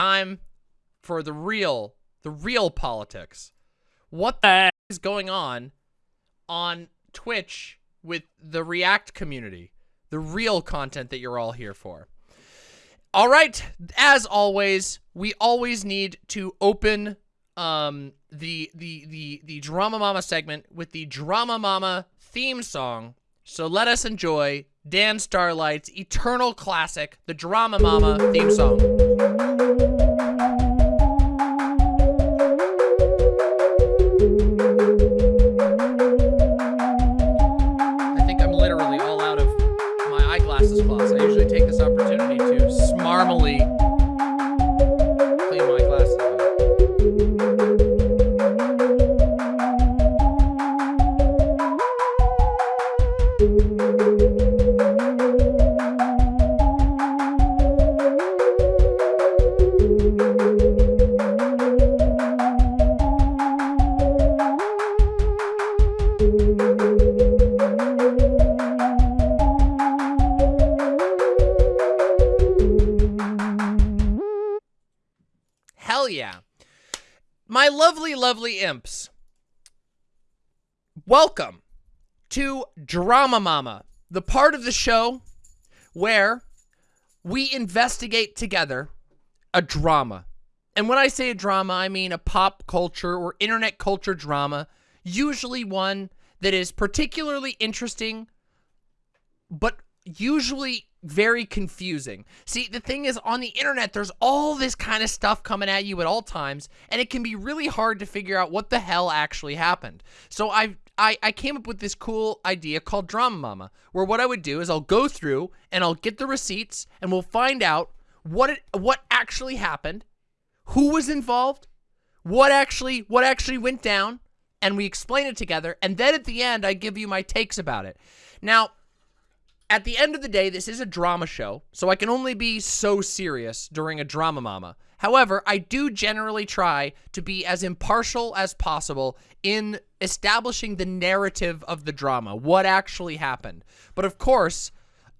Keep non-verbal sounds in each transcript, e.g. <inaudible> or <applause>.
time for the real, the real politics. What the is going on on Twitch with the React community? The real content that you're all here for. All right, as always, we always need to open um, the the the the Drama Mama segment with the Drama Mama theme song. So let us enjoy Dan Starlight's eternal classic, the Drama Mama theme song. Drama Mama, the part of the show where we investigate together a drama. And when I say a drama, I mean a pop culture or internet culture drama, usually one that is particularly interesting, but usually very confusing. See, the thing is, on the internet, there's all this kind of stuff coming at you at all times, and it can be really hard to figure out what the hell actually happened. So I've, I, I came up with this cool idea called Drama Mama, where what I would do is I'll go through and I'll get the receipts, and we'll find out what it, what actually happened, who was involved, what actually what actually went down, and we explain it together, and then at the end, I give you my takes about it. Now, at the end of the day, this is a drama show, so I can only be so serious during a drama mama. However, I do generally try to be as impartial as possible in establishing the narrative of the drama, what actually happened. But of course,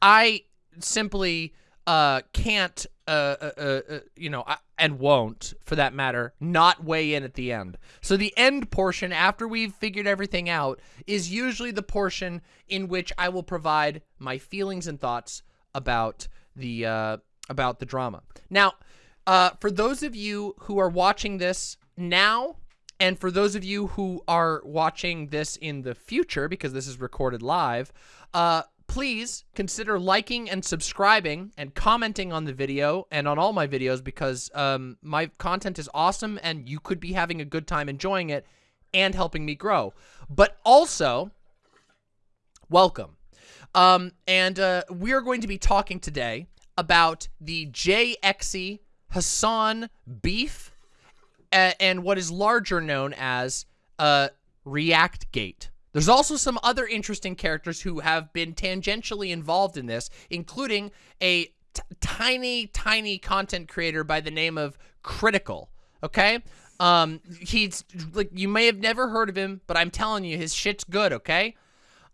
I simply uh, can't, uh, uh, uh, uh, you know, I, and won't, for that matter, not weigh in at the end. So the end portion, after we've figured everything out, is usually the portion in which I will provide my feelings and thoughts about the uh, about the drama. Now, uh, for those of you who are watching this now, and for those of you who are watching this in the future, because this is recorded live, uh, please consider liking and subscribing and commenting on the video and on all my videos because um, my content is awesome and you could be having a good time enjoying it and helping me grow. But also, welcome. Um, and uh, we're going to be talking today about the JXE Hasan beef and what is larger known as uh, React Gate. There's also some other interesting characters who have been tangentially involved in this, including a tiny, tiny content creator by the name of Critical. Okay, um, he's like you may have never heard of him, but I'm telling you, his shit's good. Okay,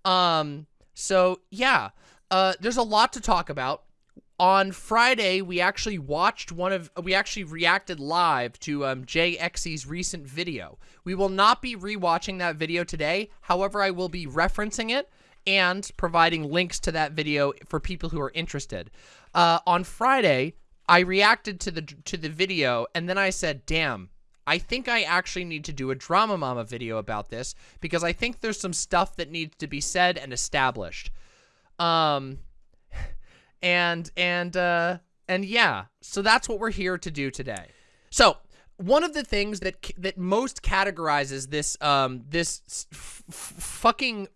um, so yeah, uh, there's a lot to talk about. On Friday, we actually watched one of, we actually reacted live to um, JXE's recent video. We will not be rewatching that video today. However, I will be referencing it and providing links to that video for people who are interested. Uh, on Friday, I reacted to the to the video and then I said, "Damn, I think I actually need to do a Drama Mama video about this because I think there's some stuff that needs to be said and established." Um and and uh and yeah so that's what we're here to do today. So one of the things that that most categorizes this um this fucking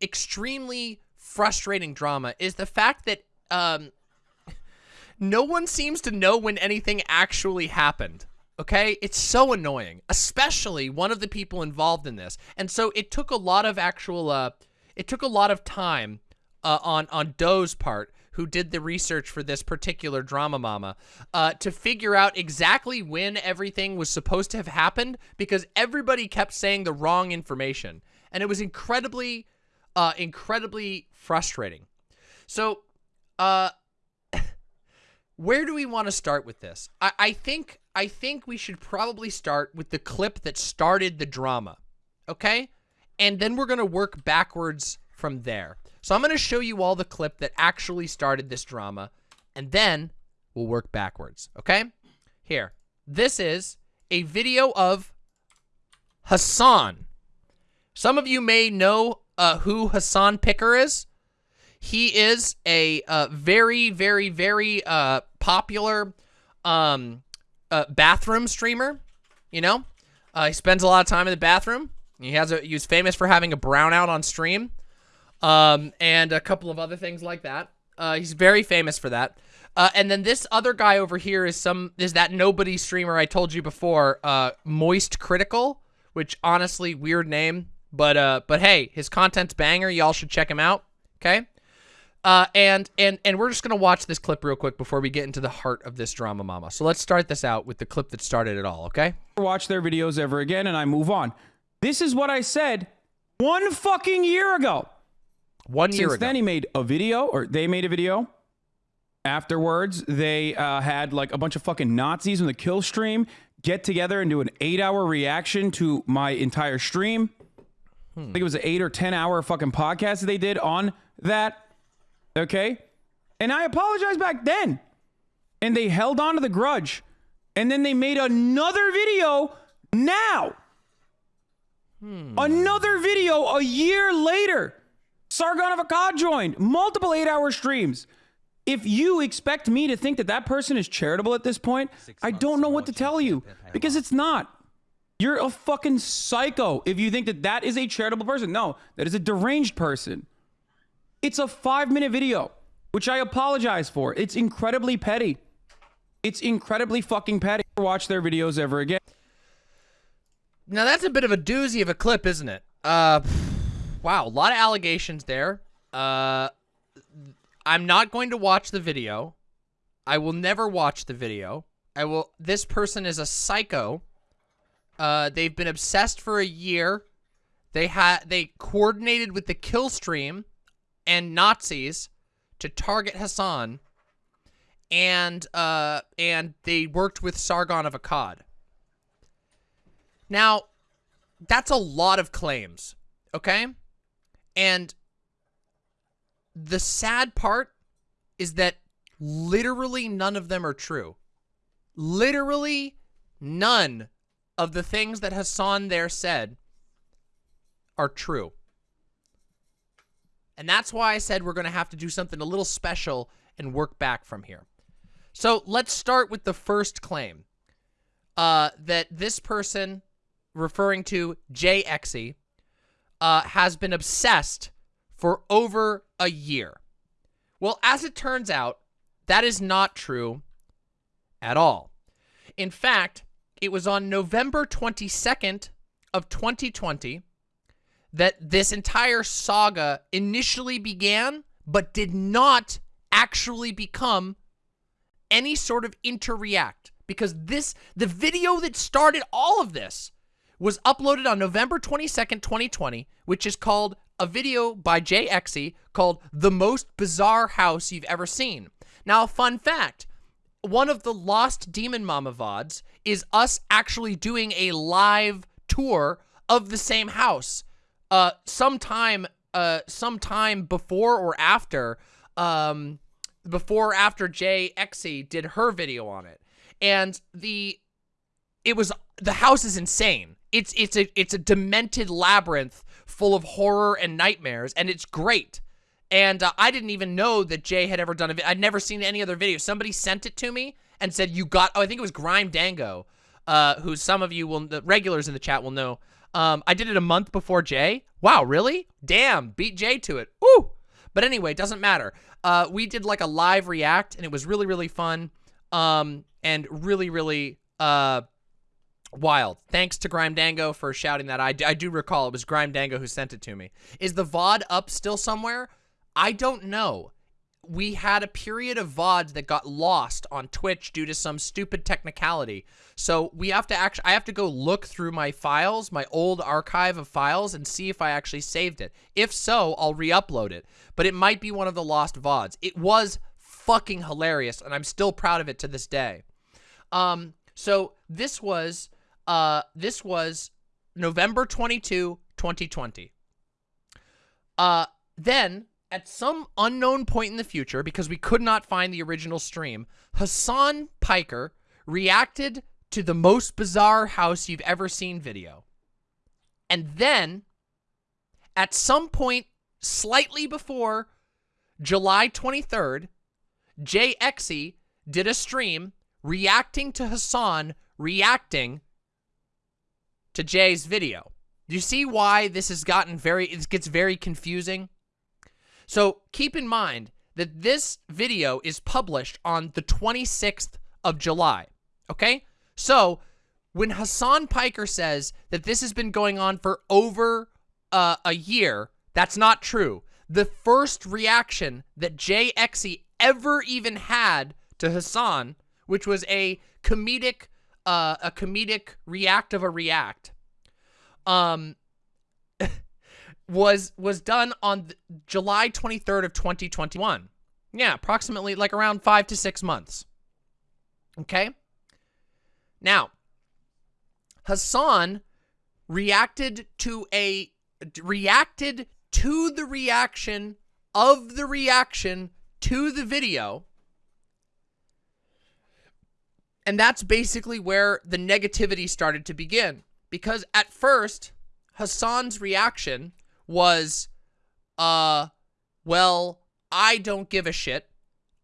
extremely frustrating drama is the fact that um no one seems to know when anything actually happened okay? It's so annoying especially one of the people involved in this. And so it took a lot of actual uh it took a lot of time uh, on on Doe's part who did the research for this particular drama mama, uh, to figure out exactly when everything was supposed to have happened because everybody kept saying the wrong information. And it was incredibly, uh, incredibly frustrating. So, uh, <laughs> where do we want to start with this? I, I think I think we should probably start with the clip that started the drama, okay? And then we're gonna work backwards from there. So I'm gonna show you all the clip that actually started this drama, and then we'll work backwards, okay? Here, this is a video of Hasan. Some of you may know uh, who Hasan Piker is. He is a uh, very, very, very uh, popular um, uh, bathroom streamer. You know, uh, he spends a lot of time in the bathroom. He has a he's famous for having a brownout on stream, um, and a couple of other things like that. Uh, he's very famous for that. Uh, and then this other guy over here is some is that nobody streamer I told you before, uh, Moist Critical, which honestly weird name, but uh, but hey, his content's banger. Y'all should check him out. Okay. Uh, and and and we're just gonna watch this clip real quick before we get into the heart of this drama, mama. So let's start this out with the clip that started it all. Okay. Watch their videos ever again, and I move on. This is what I said one fucking year ago. One year Since ago. then, he made a video, or they made a video. Afterwards, they uh, had like a bunch of fucking Nazis on the kill stream get together and do an eight-hour reaction to my entire stream. I think it was an eight or ten hour fucking podcast that they did on that. Okay, and I apologized back then, and they held on to the grudge, and then they made another video now. Another video a year later. Sargon of Akkad joined multiple eight hour streams. If you expect me to think that that person is charitable at this point, I don't know what to tell you because it's not. You're a fucking psycho if you think that that is a charitable person. No, that is a deranged person. It's a five minute video, which I apologize for. It's incredibly petty. It's incredibly fucking petty. Watch their videos ever again. Now that's a bit of a doozy of a clip, isn't it? Uh, wow, a lot of allegations there. Uh, I'm not going to watch the video. I will never watch the video. I will. This person is a psycho. Uh, they've been obsessed for a year. They had they coordinated with the kill stream and Nazis to target Hasan, and uh, and they worked with Sargon of Akkad. Now, that's a lot of claims, okay? And the sad part is that literally none of them are true. Literally none of the things that Hasan there said are true. And that's why I said we're going to have to do something a little special and work back from here. So let's start with the first claim uh, that this person, referring to JXE, uh, has been obsessed for over a year. Well, as it turns out, that is not true at all. In fact, it was on November 22nd of 2020 that this entire saga initially began, but did not actually become any sort of interreact because this the video that started all of this was uploaded on November 22nd, 2020, which is called a video by JXE called The Most Bizarre House You've Ever Seen. Now, fun fact, one of the Lost Demon Mama VODs is us actually doing a live tour of the same house. Uh, sometime, uh, sometime before or after, um, before or after JXE did her video on it. And the, it was, the house is insane. It's, it's a, it's a demented labyrinth full of horror and nightmares, and it's great. And uh, I didn't even know that Jay had ever done a video. I'd never seen any other video. Somebody sent it to me and said, you got, oh, I think it was Grime Dango, uh, who some of you will, the regulars in the chat will know. Um, I did it a month before Jay. Wow, really? Damn, beat Jay to it. Woo! But anyway, it doesn't matter. Uh, we did like a live react, and it was really, really fun. Um, and really, really, uh, wild. Thanks to Grime Dango for shouting that. I, I do recall it was Grime Dango who sent it to me. Is the VOD up still somewhere? I don't know. We had a period of VODs that got lost on Twitch due to some stupid technicality. So we have to actually, I have to go look through my files, my old archive of files, and see if I actually saved it. If so, I'll re-upload it. But it might be one of the lost VODs. It was fucking hilarious, and I'm still proud of it to this day. Um, so this was uh this was November 22, 2020. Uh then at some unknown point in the future, because we could not find the original stream, Hasan Piker reacted to the most bizarre house you've ever seen video. And then, at some point slightly before July 23rd, JXE did a stream reacting to Hasan reacting to Jay's video. Do you see why this has gotten very, it gets very confusing? So keep in mind that this video is published on the 26th of July, okay? So when Hasan Piker says that this has been going on for over uh, a year, that's not true. The first reaction that JXE ever even had to Hasan, which was a comedic, uh, a comedic react of a react, um, <laughs> was was done on July 23rd of 2021. Yeah, approximately like around five to six months. Okay. Now, Hasan reacted to a reacted to the reaction of the reaction to the video. And that's basically where the negativity started to begin. Because at first, Hasan's reaction was, uh, well, I don't give a shit.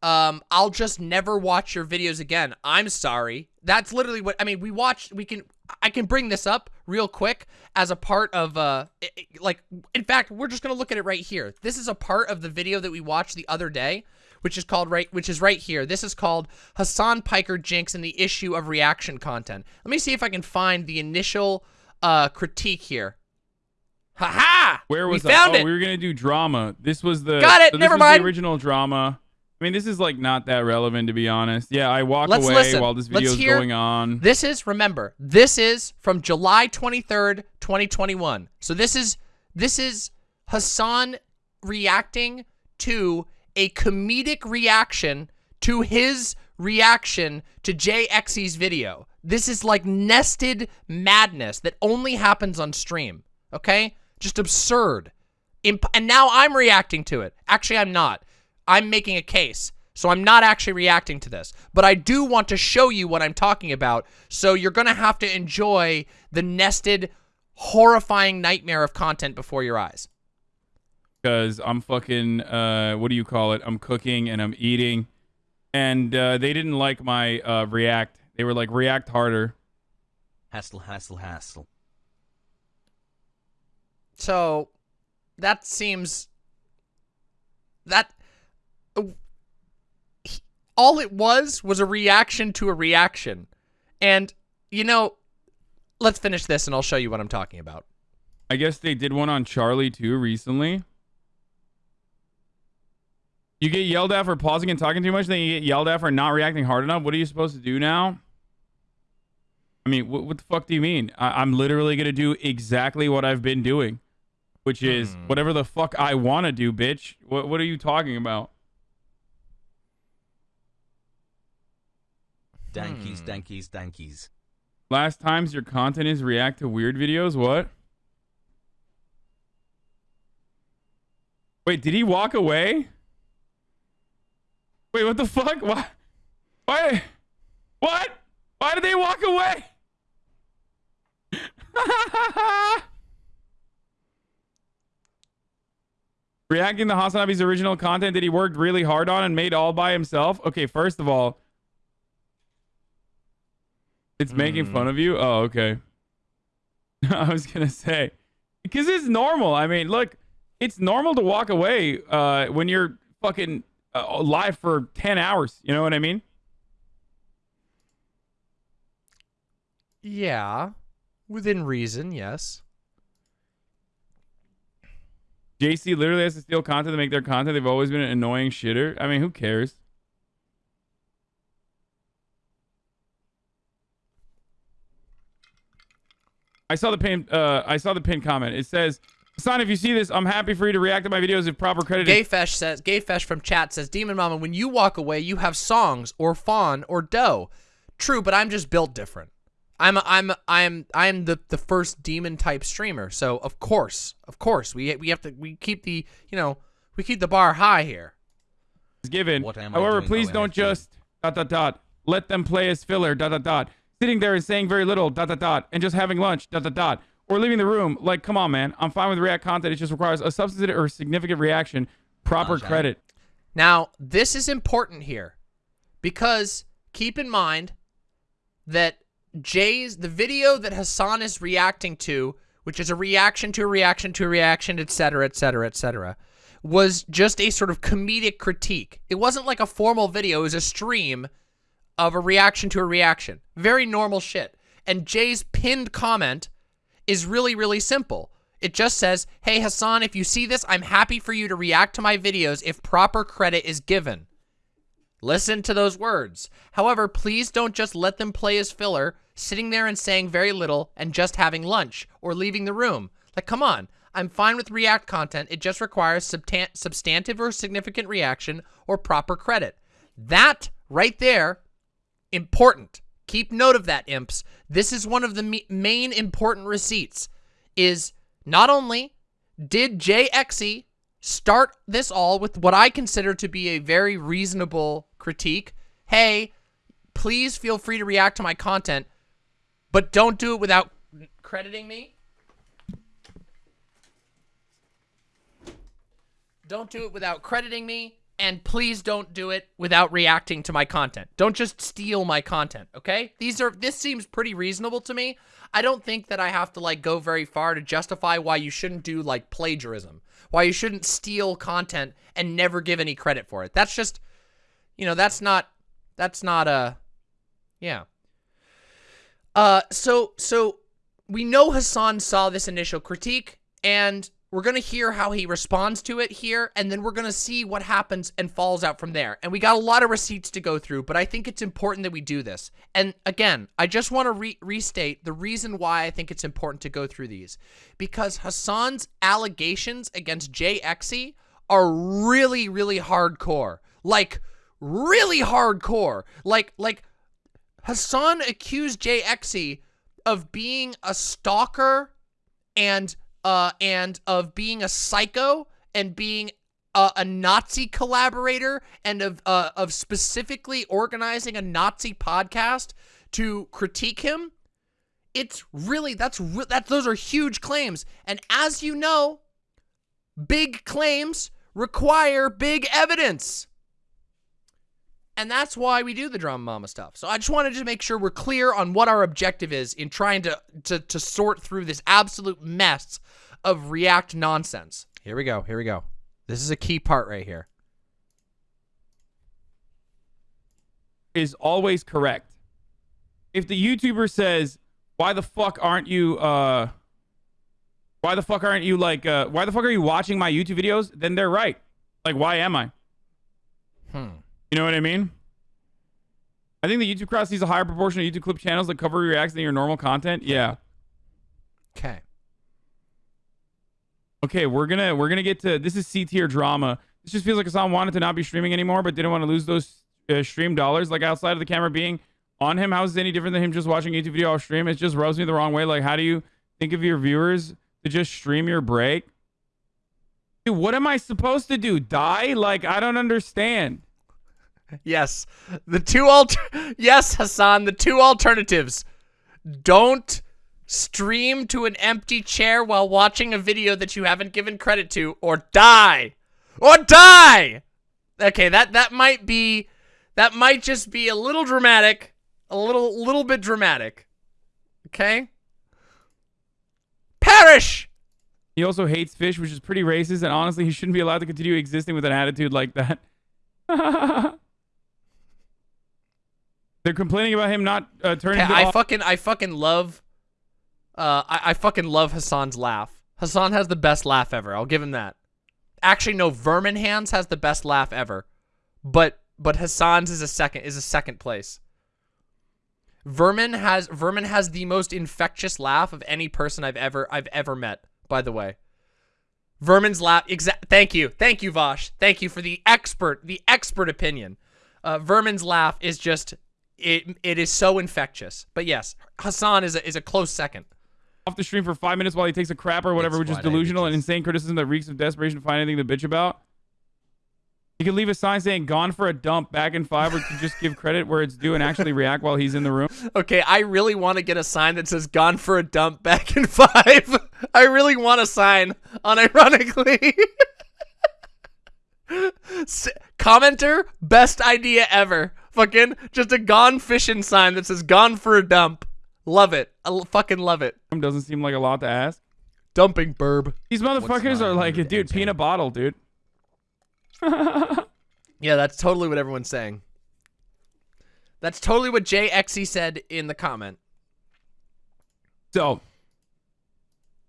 Um, I'll just never watch your videos again. I'm sorry. That's literally what, I mean, we watched, we can, I can bring this up real quick as a part of, uh, it, like, in fact, we're just going to look at it right here. This is a part of the video that we watched the other day, which is called right, which is right here. This is called Hasan Piker Jinx and the issue of reaction content. Let me see if I can find the initial, uh, critique here. Ha Where was we found that? it. Oh, we were gonna do drama. This was the Got it. so Never mind. The original drama. I mean, this is like not that relevant to be honest. Yeah, I walk Let's away listen. while this video is going on. This is, remember, this is from July 23rd, 2021. So this is, this is Hasan reacting to a comedic reaction to his reaction to JXE's video. This is like nested madness that only happens on stream, okay? Just absurd. Imp and now I'm reacting to it. Actually, I'm not. I'm making a case. So I'm not actually reacting to this. But I do want to show you what I'm talking about. So you're going to have to enjoy the nested, horrifying nightmare of content before your eyes. Because I'm fucking uh what do you call it? I'm cooking and I'm eating, and uh, they didn't like my uh, react. They were like react harder. Hassle, hassle, hassle. So that seems that uh, he- all it was was a reaction to a reaction. And you know, let's finish this and I'll show you what I'm talking about. I guess they did one on Charlie too recently. You get yelled at for pausing and talking too much, then you get yelled at for not reacting hard enough. What are you supposed to do now? I mean, what, what the fuck do you mean? I, I'm literally gonna do exactly what I've been doing, which is Hmm. whatever the fuck I want to do, bitch. What What are you talking about? Dankies, Hmm. dankies, dankies. Last times your content is react to weird videos. What? Wait, did he walk away? Wait, what the fuck? Why? Why? What? Why did they walk away? <laughs> Reacting to Hasanabi's original content that he worked really hard on and made all by himself. Okay, first of all, it's making Hmm. fun of you. Oh, okay. <laughs> I was gonna say because it's normal. I mean, look, it's normal to walk away uh, when you're fucking uh, live for ten hours. You know what I mean? Yeah. Within reason, yes. JC literally has to steal content to make their content. They've always been an annoying shitter. I mean, who cares? I saw the pin. Uh, I saw the pin comment. It says Son, if you see this, I'm happy for you to react to my videos if proper credit. is- Gayfesh says, Gayfesh from chat says, Demon Mama, when you walk away, you have songs or fawn or dough. True, but I'm just built different. I'm a, I'm a, I'm I'm the the first demon type streamer, so of course, of course, we we have to we keep the you know we keep the bar high here. given. What am However, doing please oh, don't just dot dot dot let them play as filler dot dot dot sitting there and saying very little dot dot dot and just having lunch dot dot dot or leaving the room. Like, come on, man. I'm fine with React content. It just requires a substantive or significant reaction, proper credit. Now, this is important here because keep in mind that Jay's the video that Hasan is reacting to, which is a reaction to a reaction to a reaction, etc., etc., etc., was just a sort of comedic critique. It wasn't like a formal video, it was a stream of a reaction to a reaction. Very normal shit. And Jay's pinned comment is really, really simple. It just says, Hey Hasan, if you see this, I'm happy for you to react to my videos if proper credit is given. Listen to those words. However, please don't just let them play as filler, sitting there and saying very little and just having lunch or leaving the room. Like, come on. I'm fine with React content. It just requires substan- substantive or significant reaction or proper credit. That right there, important. Keep note of that, imps. This is one of the main important receipts. Is not only did JXE start this all with what I consider to be a very reasonable critique. Hey, please feel free to react to my content, but don't do it without crediting me. Don't do it without crediting me, and please don't do it without reacting to my content. Don't just steal my content, okay? These are this seems pretty reasonable to me. I don't think that I have to like go very far to justify why you shouldn't do like plagiarism. Why you shouldn't steal content and never give any credit for it. That's just you know, that's not that's not a yeah. Uh so so we know Hasan saw this initial critique and we're going to hear how he responds to it here and then we're going to see what happens and falls out from there. And we got a lot of receipts to go through, but I think it's important that we do this. And again, I just want to re restate the reason why I think it's important to go through these because Hasan's allegations against JXE are really really hardcore. Like really hardcore. Like like Hasan accused JXE of being a stalker and uh and of being a psycho and being a, a Nazi collaborator and of uh, of specifically organizing a Nazi podcast to critique him. It's really that's that those are huge claims and as you know, big claims require big evidence. And that's why we do the drama mama stuff. So I just wanted to make sure we're clear on what our objective is in trying to to to sort through this absolute mess of React nonsense. Here we go. Here we go. This is a key part right here. is always correct. If the YouTuber says, "Why the fuck aren't you uh why the fuck aren't you like uh why the fuck are you watching my YouTube videos?" then they're right. Like why am I? Hmm. You know what I mean? I think the YouTube crowd sees a higher proportion of YouTube clip channels that cover reacts than your normal content. Yeah. Okay. Okay, we're gonna we're gonna get to this is C tier drama. This just feels like Hasan wanted to not be streaming anymore, but didn't want to lose those uh, stream dollars. Like outside of the camera being on him, how is it any different than him just watching a YouTube video off stream? It just rubs me the wrong way. Like, how do you think of your viewers to just stream your break? Dude, what am I supposed to do? Die? Like, I don't understand. Yes. The two alter Yes, Hasan, the two alternatives. Don't stream to an empty chair while watching a video that you haven't given credit to or die. Or die. Okay, that that might be that might just be a little dramatic, a little little bit dramatic. Okay? Perish. He also hates fish, which is pretty racist, and honestly, he shouldn't be allowed to continue existing with an attitude like that. <laughs> They're complaining about him not uh, turning. I fucking I fucking love uh I, I fucking love Hasan's laugh. Hasan has the best laugh ever. I'll give him that. Actually no, Vermin Hands has the best laugh ever. But but Hasan's is a second is a second place. Vermin has Vermin has the most infectious laugh of any person I've ever I've ever met, by the way. Vermin's laugh. Exact. Thank you. Thank you, Vosh. Thank you for the expert, the expert opinion. Uh, Vermin's laugh is just it. It is so infectious. But yes, Hasan is a, is a close second. off the stream for five minutes while he takes a crap or whatever, which is delusional and insane criticism that reeks of desperation to find anything to bitch about. You can leave a sign saying "gone for a dump" back in five, or just give credit where it's due and actually react while he's in the room. <laughs> Okay, I really want to get a sign that says "Gone for a dump" <laughs> back in five. I really want a sign, unironically. <laughs> Commenter, best idea ever. Fucking just a gone fishing sign that says "Gone for a dump." Love it. I l- fucking love it. Doesn't seem like a lot to ask. Dumping burb. These motherfuckers are like, 900 dude, peanut bottle, dude. <laughs> Yeah, that's totally what everyone's saying. That's totally what JXE said in the comment. So,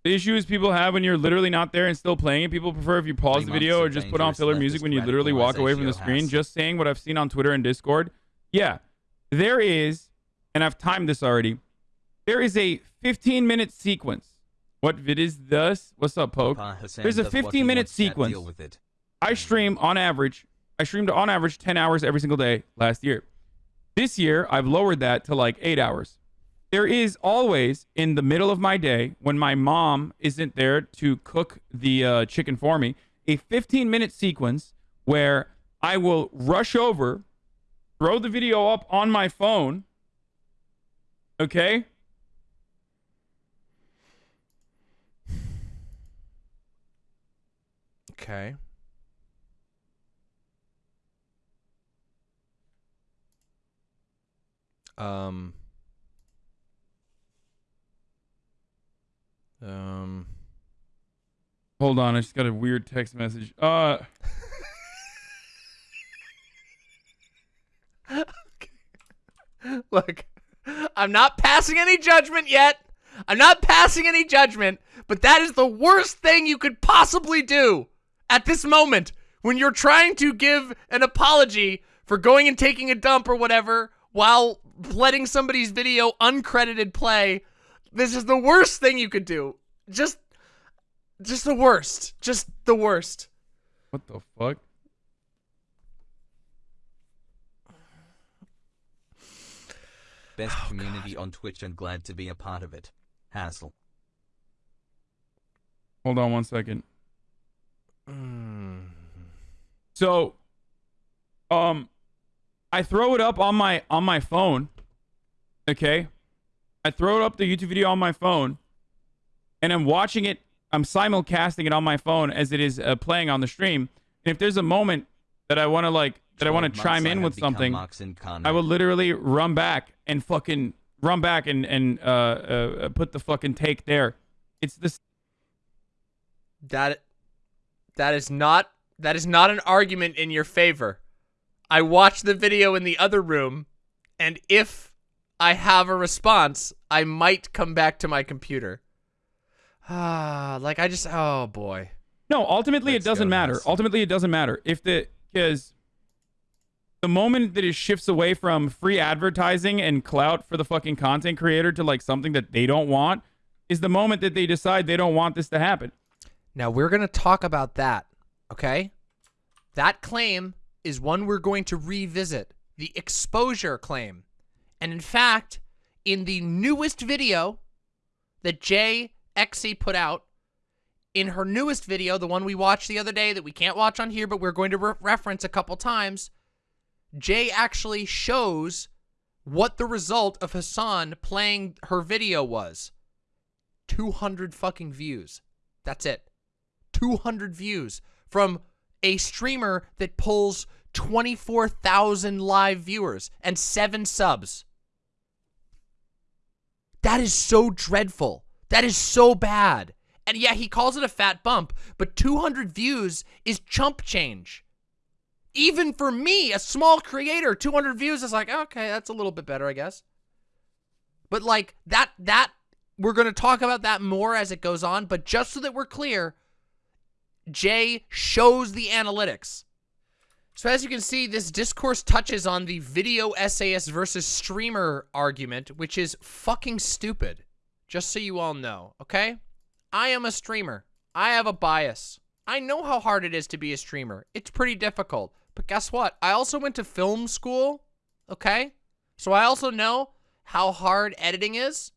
the issues people have when you're literally not there and still playing it, people prefer if you pause the video or just put on filler music when you literally walk away from the screen. Just saying what I've seen on Twitter and Discord. Yeah, there is, and I've timed this already. There is a 15 minute sequence. What vid is this? What's up, Poke? There's a does what he 15 minute sequence. Deal with it. I stream on average. I streamed on average 10 hours every single day last year. This year, I've lowered that to like eight hours. There is always in the middle of my day when my mom isn't there to cook the uh, chicken for me, a 15 minute sequence where I will rush over, throw the video up on my phone. Okay. Okay. Um. Um. Hold on. I just got a weird text message. Uh, <laughs> Look, I'm not passing any judgment yet. I'm not passing any judgment, but that is the worst thing you could possibly do at this moment when you're trying to give an apology for going and taking a dump or whatever while letting somebody's video uncredited play. This is the worst thing you could do. Just just the worst. Just the worst. what the fuck? Best community on Twitch and glad to be a part of it. Hassle. Hold on one second. Mm. So, um, I throw it up on my on my phone. Okay, I throw it up the YouTube video on my phone, and I'm watching it. I'm simulcasting it on my phone as it is uh, playing on the stream. And if there's a moment that I want to like that I want to chime in with something, I will literally run back and fucking run back and and uh, uh put the fucking take there. It's this. That that is not that is not an argument in your favor. I watched the video in the other room, and if I have a response, I might come back to my computer. Ah, like I just oh boy. No, ultimately Let's it doesn't matter. Ultimately it doesn't matter. If the because the moment that it shifts away from free advertising and clout for the fucking content creator to like something that they don't want is the moment that they decide they don't want this to happen. Now we're going to talk about that, okay? That claim is one we're going to revisit, the exposure claim. And in fact, in the newest video that Jay XE put out, in her newest video, the one we watched the other day that we can't watch on here, but we're going to re- reference a couple times, Jay actually shows what the result of Hasan playing her video was. 200 fucking views. That's it. 200 views from a streamer that pulls 24,000 live viewers and 7 subs. That is so dreadful. That is so bad. And yeah, he calls it a fat bump, but 200 views is chump change. Even for me, a small creator, 200 views is like, okay, that's a little bit better, I guess. But like that that we're going to talk about that more as it goes on, but just so that we're clear, Jay shows the analytics. So as you can see, this discourse touches on the video essayist versus streamer argument, which is fucking stupid. Just so you all know, okay? I am a streamer. I have a bias. I know how hard it is to be a streamer. It's pretty difficult. But guess what? I also went to film school, okay? So I also know how hard editing is.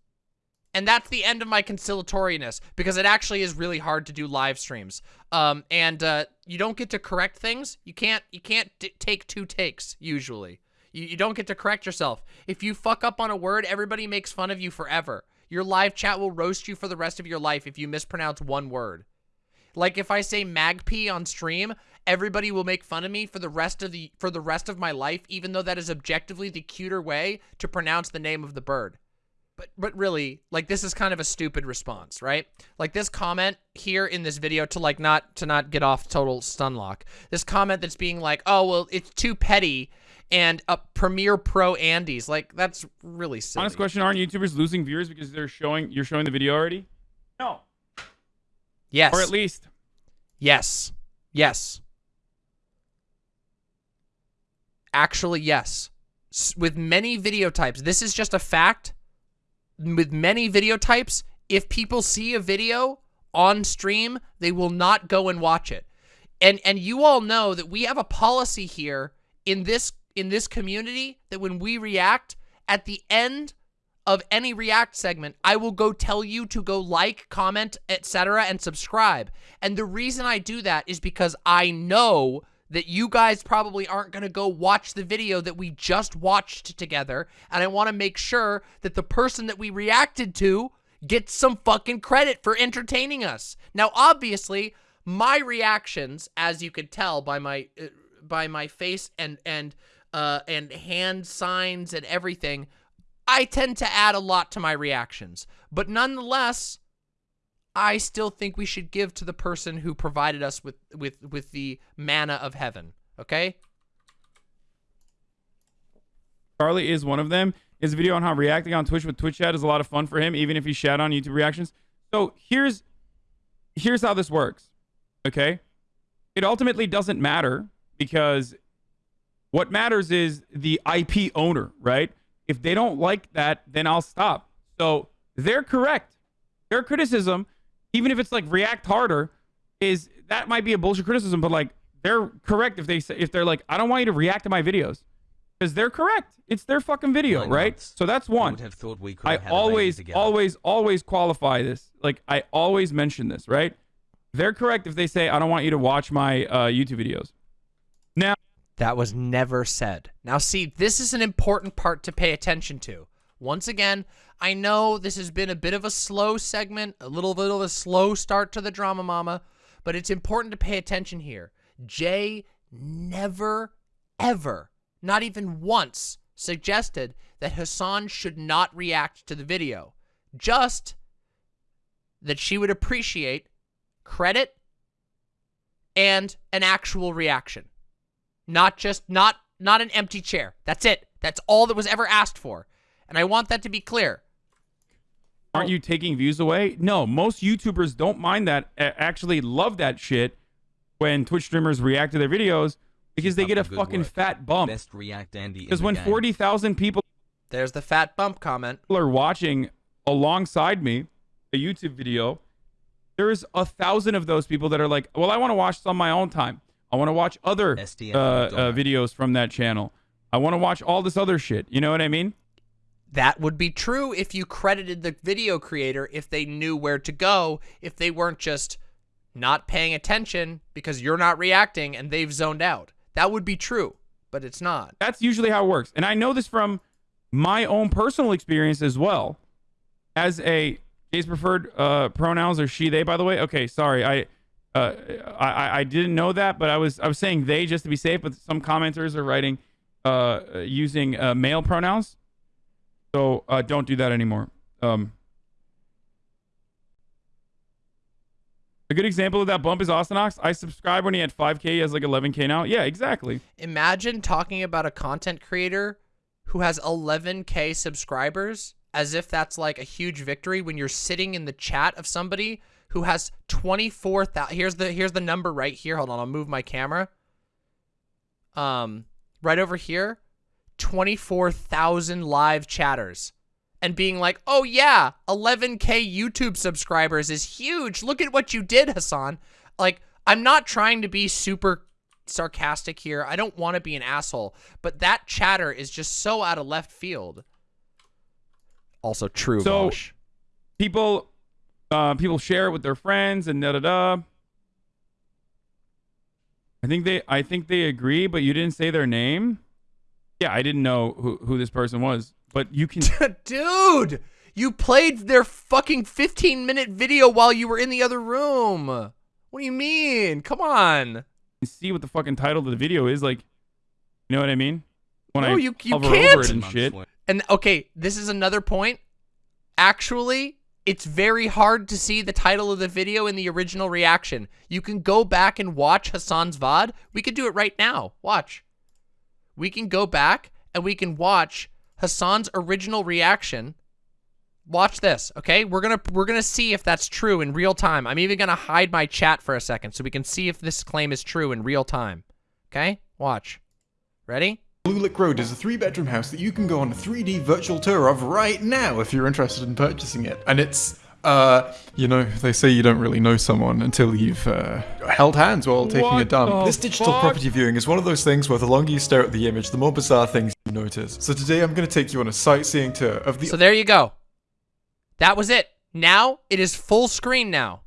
And that's the end of my conciliatoriness because it actually is really hard to do live streams. Um, and uh, you don't get to correct things. You can't. You can't take two takes usually. You, you don't get to correct yourself. If you fuck up on a word, everybody makes fun of you forever. Your live chat will roast you for the rest of your life if you mispronounce one word. Like if I say magpie on stream, everybody will make fun of me for the rest of the for the rest of my life, even though that is objectively the cuter way to pronounce the name of the bird. But but really like this is kind of a stupid response right? Like this comment here in this video to like not to not get off total stunlock. this comment that's being like oh well it's too petty and a Premiere Pro Andes. Like that's really silly. honest question aren't youtubers losing viewers because they're showing you're showing the video already? No yes. Or at least. Yes. Yes. Actually yes. With many video types this is just a fact with many video types, if people see a video on stream, they will not go and watch it. And and you all know that we have a policy here in this in this community that when we react at the end of any react segment, I will go tell you to go like, comment, etc. and subscribe. And the reason I do that is because I know that you guys probably aren't going to go watch the video that we just watched together. And I want to make sure that the person that we reacted to gets some fucking credit for entertaining us. Now, obviously, my reactions, as you could tell by my uh, by my face and and uh, and hand signs and everything, I tend to add a lot to my reactions. But nonetheless, I still think we should give to the person who provided us with with with the manna of heaven. Okay. Charlie is one of them. His video on how reacting on Twitch with Twitch chat is a lot of fun for him, even if he shat on YouTube reactions. So here's here's how this works. Okay. It ultimately doesn't matter because what matters is the IP owner, right? If they don't like that, then I'll stop. So they're correct. Their criticism even if it's like react harder, is that might be a bullshit criticism, but like they're correct if they say if they're like, I don't want you to react to my videos. Because they're correct. It's their fucking video, right? So that's one. I, I always, always, always qualify this. Like I always mention this, right? They're correct if they say, I don't want you to watch my uh, YouTube videos. Now that was never said. Now see, this is an important part to pay attention to. Once again, I know this has been a bit of a slow segment, a little bit of a slow start to the Drama Mama, but it's important to pay attention here. Jay never, ever, not even once, suggested that Hasan should not react to the video. Just that she would appreciate credit and an actual reaction. Not just, not, not an empty chair. That's it. That's all that was ever asked for. And I want that to be clear. Aren't you taking views away? No, most YouTubers don't mind that. Actually, love that shit when Twitch streamers react to their videos because they get a fucking work. fat bump. Best react Andy. Because when forty thousand people, there's the fat bump comment, are watching alongside me a YouTube video. There's a thousand of those people that are like, well, I want to watch this on my own time. I want to watch other uh, uh, videos from that channel. I want to watch all this other shit. You know what I mean? That would be true if you credited the video creator if they knew where to go, if they weren't just not paying attention because you're not reacting and they've zoned out. That would be true, but it's not. That's usually how it works. And I know this from my own personal experience as well. As a Jay's preferred uh, pronouns are she, they, by the way. Okay, sorry. I, uh, I I didn't know that, but I was I was saying they just to be safe, but some commenters are writing uh, using uh, male pronouns. So uh, don't do that anymore. Um, a good example of that bump is Austinox. I subscribed when he had 5K. He has like 11K now. Yeah, exactly. Imagine talking about a content creator who has 11K subscribers as if that's like a huge victory when you're sitting in the chat of somebody who has 24,000. Here's the here's the number right here. Hold on, I'll move my camera. Um, right over here. 24,000 live chatters. and being like, oh yeah, 11k YouTube subscribers is huge. Look at what you did, Hasan. Like, I'm not trying to be super sarcastic here. I don't want to be an asshole, but that chatter is just so out of left field. Also true, So- Vosh. people uh people share it with their friends and da da da i think they i think they agree but you didn't say their name yeah i didn't know who, who this person was but you can <laughs> Dude, you played their fucking 15 minute video while you were in the other room. What do you mean? Come on. see what the fucking title of the video is like you know what i mean when No, i you- you hover can't. over it and shit And okay, this is another point. Actually, it's very hard to see the title of the video in the original reaction. You can go back and watch Hasan's VOD. We could do it right now. Watch. We can go back and we can watch Hasan's original reaction. Watch this, okay? We're to we're to see if that's true in real time. I'm even to hide my chat for a second so we can see if this claim is true in real time. Okay? Watch. Ready? Blue Lick Road is a three bedroom house that you can go on a 3D virtual tour of right now if you're interested in purchasing it. And it's, uh, you know, they say you don't really know someone until you've uh, held hands while taking a dump. the This digital fuck? property viewing is one of those things where the longer you stare at the image, the more bizarre things you notice. So today I'm going to take you on a sightseeing tour of the So there you go. That was it. Now it is full screen now.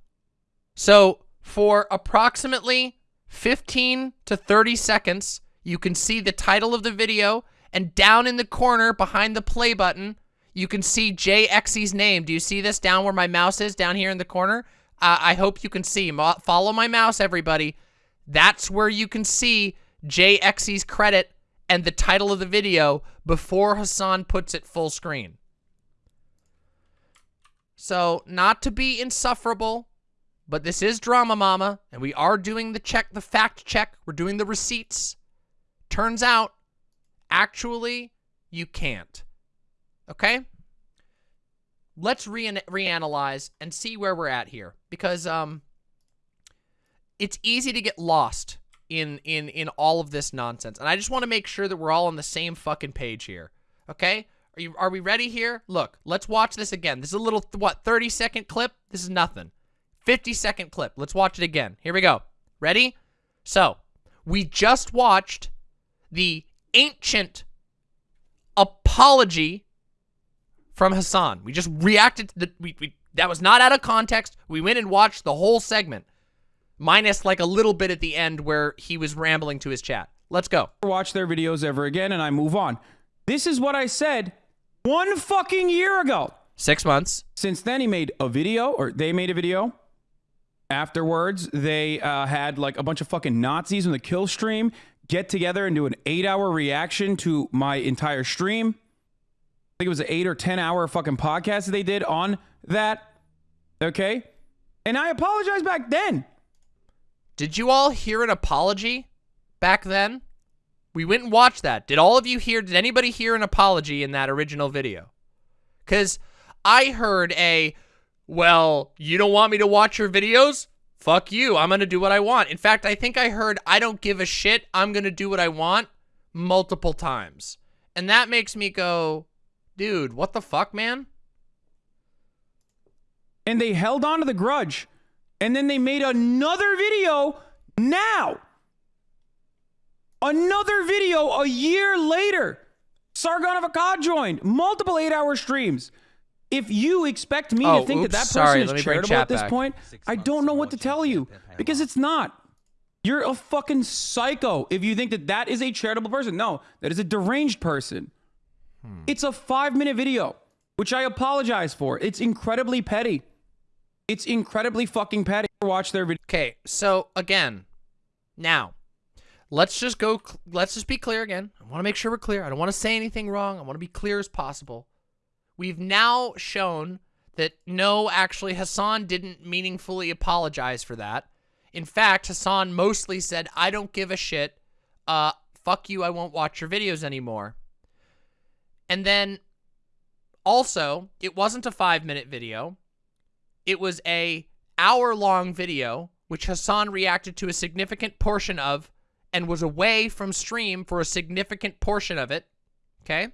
So for approximately 15 to 30 seconds, you can see the title of the video and down in the corner behind the play button, you can see JXE's name. Do you see this down where my mouse is down here in the corner? Uh, I hope you can see. Mo follow my mouse, everybody. That's where you can see JXE's credit and the title of the video before Hasan puts it full screen. So, not to be insufferable, but this is Drama Mama, and we are doing the check, the fact check. We're doing the receipts. Turns out, actually, you can't. Okay? Let's re reanalyze and see where we're at here, because um, it's easy to get lost in in in all of this nonsense, and I just want to make sure that we're all on the same fucking page here. Okay? Are you are we ready here? Look, let's watch this again. This is a little what 30 second clip. This is nothing. 50 second clip. Let's watch it again. Here we go. Ready? So, we just watched the ancient apology from Hasan. We just reacted to the we, we that was not out of context. We went and watched the whole segment. Minus like a little bit at the end where he was rambling to his chat. Let's go. watch their videos ever again and I move on. This is what I said one fucking year ago. 6 months. Since then, he made a video, or they made a video. Afterwards, they uh, had like a bunch of fucking Nazis in the kill stream get together and do an eight hour reaction to my entire stream. I think it was an eight or 10 hour fucking podcast that they did on that. Okay. And I apologized back then. Did you all hear an apology back then? We went and watched that. Did all of you hear, did anybody hear an apology in that original video? Because I heard a, well, you don't want me to watch your videos? Fuck you. I'm going to do what I want. In fact, I think I heard, I don't give a shit. I'm going to do what I want multiple times. And that makes me go, dude, what the fuck, man? and they held on to the grudge. And then they made another video now. Another video a year later. Sargon of Akkad joined multiple eight hour streams. If you expect me Oh, to think that oops, that person sorry, is let me bring charitable at this back. point, Six I don't know what to tell you because it's not. You're a fucking psycho if you think that that is a charitable person. No, that is a deranged person. Hmm. It's a five minute video, which I apologize for. It's incredibly petty. It's incredibly fucking petty. Watch their video. Okay, so again, now let's just go. cl- Let's just be clear again. I want to make sure we're clear. I don't want to say anything wrong. I want to be clear as possible. We've now shown that no, actually, Hasan didn't meaningfully apologize for that. In fact, Hasan mostly said, "I don't give a shit. Uh, fuck you. I won't watch your videos anymore." And then, also, it wasn't a five-minute video. It was a hour-long video, which Hasan reacted to a significant portion of and was away from stream for a significant portion of it. Okay?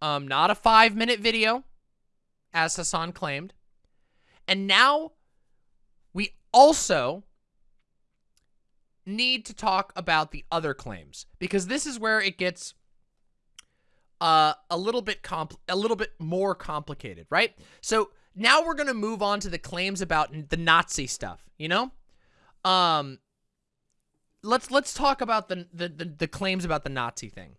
Um, not a five minute video, as Hasan claimed. And now we also need to talk about the other claims because this is where it gets uh, a little bit compl a little bit more complicated, right? So now we're gonna move on to the claims about the Nazi stuff. You know, um, let's let's talk about the the the, the claims about the Nazi thing.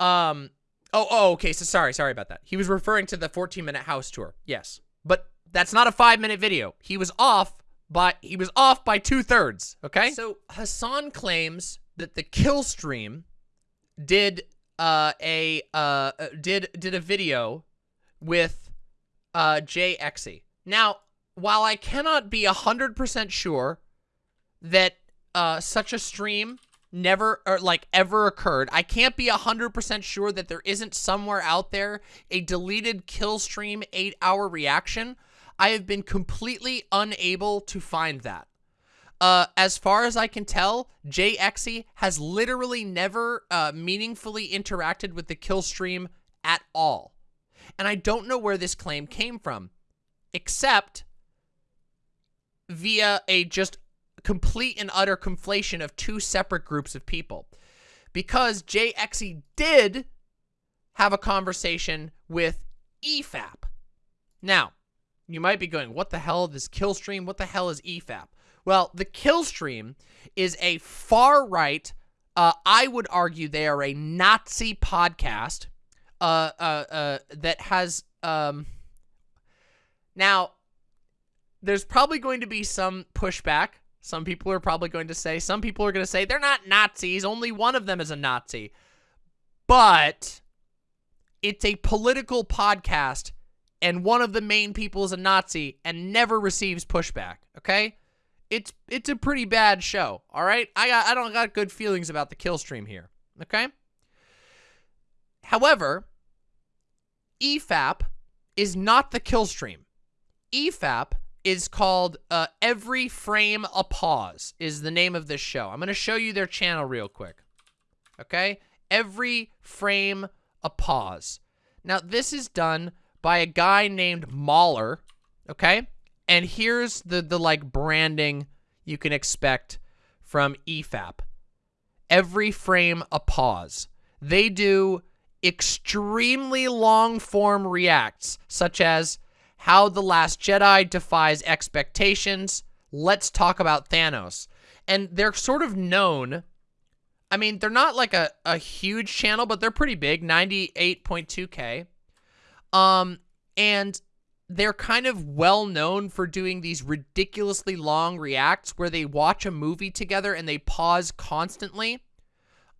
Um, oh oh okay. So sorry sorry about that. He was referring to the 14 minute house tour. Yes, but that's not a five minute video. He was off by he was off by two thirds. Okay. So Hasan claims that the kill stream did uh a uh uh, did did a video with uh JXE. Now, while I cannot be a 100% sure that uh such a stream never or like ever occurred, I can't be 100% sure that there isn't somewhere out there a deleted kill stream 8-hour reaction. I have been completely unable to find that. Uh, as far as I can tell, JXE has literally never uh, meaningfully interacted with the kill stream at all. And I don't know where this claim came from, except via a just complete and utter conflation of two separate groups of people. Because JXE did have a conversation with EFAP. Now, you might be going, what the hell is Killstream? What the hell is EFAP? Well, the Killstream is a far right, uh, I would argue they are a Nazi podcast uh, uh, uh, that has, um, now, there's probably going to be some pushback. Some people are probably going to say, some people are going to say, they're not Nazis. Only one of them is a Nazi. But it's a political podcast and one of the main people is a Nazi and never receives pushback, okay? It's it's a pretty bad show, all right? I got I don't got good feelings about the kill stream here, okay? However, EFAP is not the kill stream. EFAP is called uh, Every Frame a Pause is the name of this show. I'm going to show you their channel real quick. Okay? Every Frame a Pause. Now, this is done by a guy named Mauler, okay? And here's the, the like, branding you can expect from EFAP. Every Frame a Pause. They do extremely long form reacts, such as how The Last Jedi defies expectations. Let's talk about Thanos. And they're sort of known. I mean, they're not like a, a huge channel, but they're pretty big 98.2K. Um, and they're kind of well known for doing these ridiculously long reacts where they watch a movie together and they pause constantly.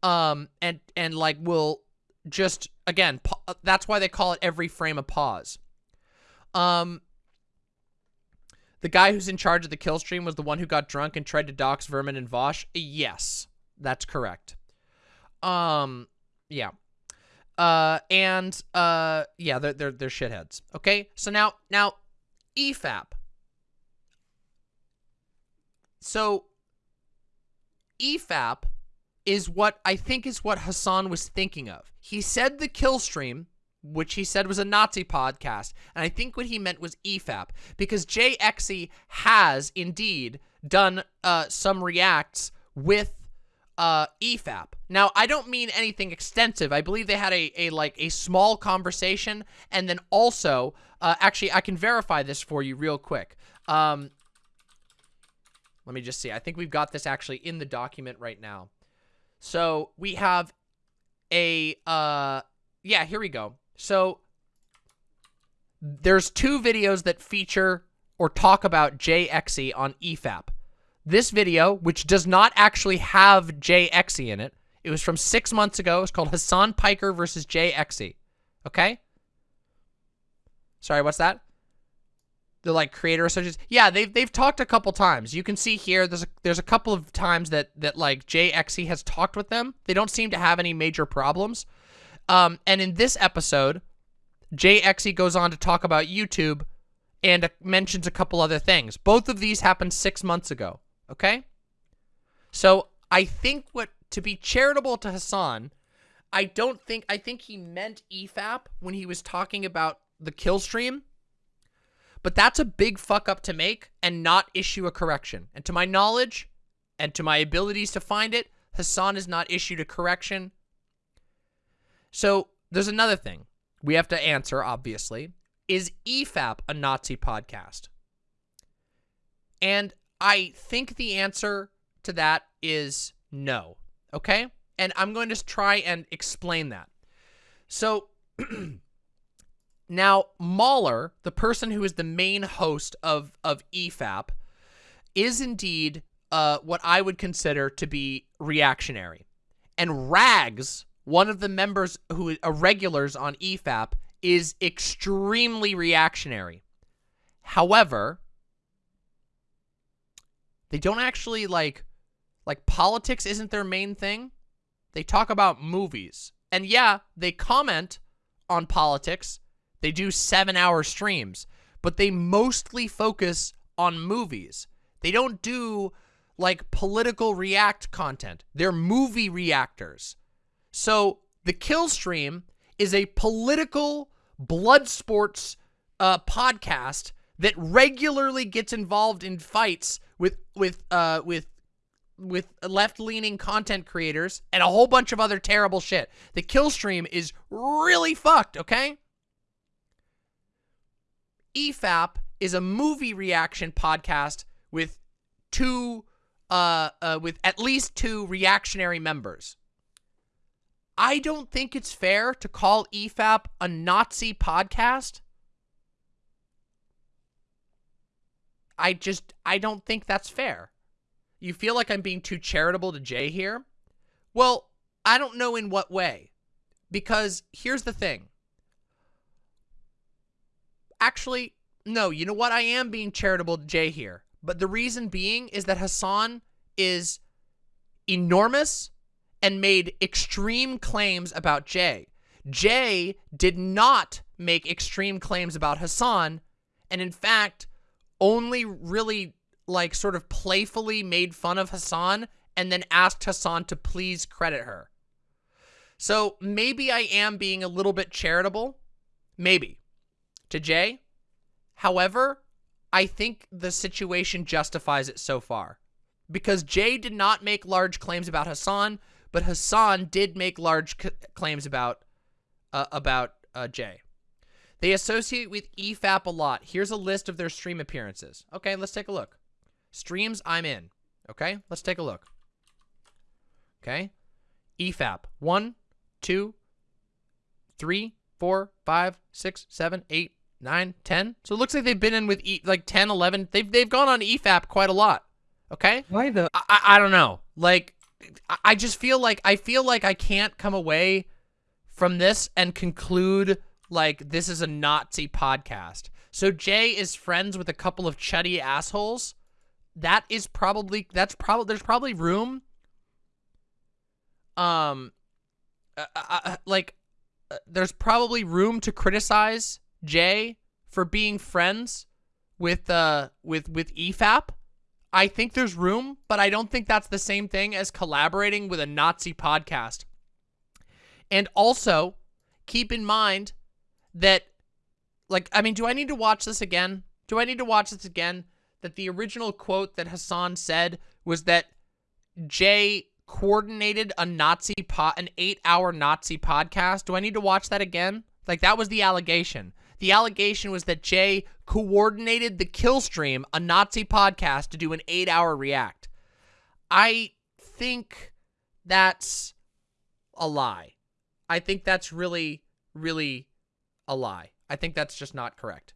Um, and, and like will just, again, that's why they call it every frame a pause. Um, the guy who's in charge of the kill stream was the one who got drunk and tried to dox Vermin and Vaush. Yes, that's correct. Um, yeah. Uh, and uh, yeah, they're they're they're shitheads. Okay, so now now, EFAP. So. EFAP is what I think is what Hasan was thinking of. He said the kill stream which he said was a Nazi podcast. And I think what he meant was E EFAP, because JXE has indeed done uh, some reacts with uh, E EFAP. Now, I don't mean anything extensive. I believe they had a, a like a small conversation, and then also, uh, actually, I can verify this for you real quick. Um, let me just see. I think we've got this actually in the document right now. So we have a, uh, yeah, here we go. So there's two videos that feature or talk about JXE on EFAP. This video, which does not actually have JXE in it, it was from six months ago. It's called Hasan Piker versus JXE. Okay? Sorry, what's that? The like creator associates. Yeah, they've they've talked a couple times. You can see here there's a there's a couple of times that that like JXE has talked with them. They don't seem to have any major problems. Um, and in this episode, JXE goes on to talk about YouTube and uh, mentions a couple other things. Both of these happened six months ago, okay? So I think what, to be charitable to Hasan, I don't think I think he meant EFAP when he was talking about the kill stream. But that's a big fuck up to make and not issue a correction. And to my knowledge and to my abilities to find it, Hasan has not issued a correction. So there's another thing we have to answer, obviously. Is EFAP a Nazi podcast? And I think the answer to that is no. Okay? And I'm going to try and explain that. So <clears throat> now Mauler, the person who is the main host of of EFAP, is indeed uh, what I would consider to be reactionary. And Rags, one of the members who are regulars on EFAP, is extremely reactionary. However, they don't actually like like politics isn't their main thing. They talk about movies. And yeah, they comment on politics. They do 7-hour streams, but they mostly focus on movies. They don't do like political react content. They're movie reactors. So, the kill stream is a political blood sports uh, podcast that regularly gets involved in fights with with uh with with left-leaning content creators and a whole bunch of other terrible shit. The kill stream is really fucked, okay? EFAP is a movie reaction podcast with two uh, uh with at least two reactionary members. I don't think it's fair to call EFAP a Nazi podcast. I just I don't think that's fair. You feel like I'm being too charitable to Jay here? Well, I don't know in what way. Because here's the thing. Actually, no, you know what? I am being charitable to Jay here. But the reason being is that Hasan is enormous and made extreme claims about Jay. Jay did not make extreme claims about Hasan, and in fact, only really like sort of playfully made fun of Hasan and then asked Hasan to please credit her. So maybe I am being a little bit charitable, maybe, to Jay. However, I think the situation justifies it so far. Because Jay did not make large claims about Hasan, but Hasan did make large c- claims about uh, about uh, Jay. They associate with EFAP a lot. Here's a list of their stream appearances. Okay, let's take a look. Streams I'm in. Okay, let's take a look. Okay, EFAP. One, two, three, four, five, six, seven, eight, nine, ten. So it looks like they've been in with e like 10, 11. They've, they've gone on E EFAP quite a lot. Okay? Why the? I I don't know. Like, I- just feel like I feel like I can't come away from this and conclude like this is a Nazi podcast. So Jay is friends with a couple of chuddy assholes. That is probably that's probably there's probably room. Um, uh, uh, uh, like there's probably room to criticize Jay for being friends with uh with with EFAP. I think there's room, but I don't think that's the same thing as collaborating with a Nazi podcast. And also, keep in mind that, like, I mean, do I need to watch this again? Do I need to watch this again? That the original quote that Hasan said was that Jay coordinated a Nazi pot, an eight-hour Nazi podcast. Do I need to watch that again? Like, that was the allegation. The allegation was that Jay coordinated the kill stream, a Nazi podcast, to do an eight-hour react. I think that's a lie. I think that's really, really a lie. I think that's just not correct.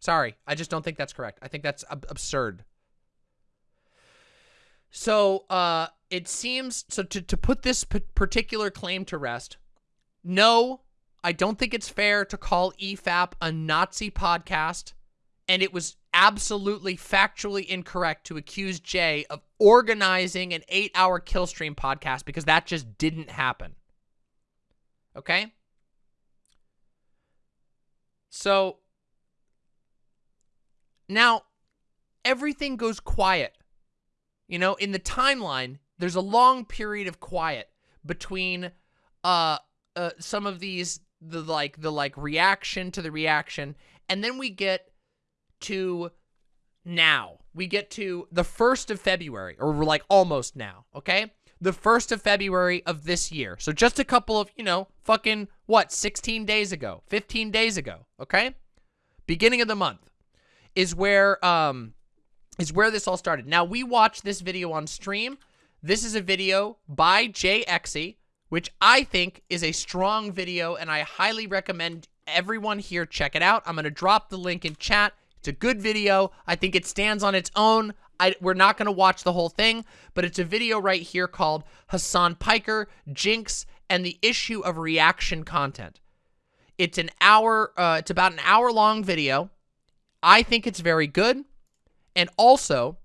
Sorry, I just don't think that's correct. I think that's ab- absurd. So, uh, it seems so to to put this particular claim to rest. No, I don't think it's fair to call EFAP a Nazi podcast, and it was absolutely factually incorrect to accuse Jay of organizing an eight-hour kill stream podcast because that just didn't happen. Okay? So now everything goes quiet. You know, in the timeline, there's a long period of quiet between uh uh, some of these the like the like reaction to the reaction, and then we get to now. We get to the 1st of February, or we're like almost now, okay? The 1st of February of this year. So just a couple of, you know, fucking, what, 16 days ago, 15 days ago, okay? Beginning of the month is where, um, is where this all started. Now, we watched this video on stream. This is a video by JXE, which I think is a strong video, and I highly recommend everyone here check it out. I'm going to drop the link in chat. It's a good video. I think it stands on its own. I, we're not going to watch the whole thing, but it's a video right here called Hasan Piker, Jinx, and the issue of reaction content. It's an hour, uh, it's about an hour long video. I think it's very good. And also,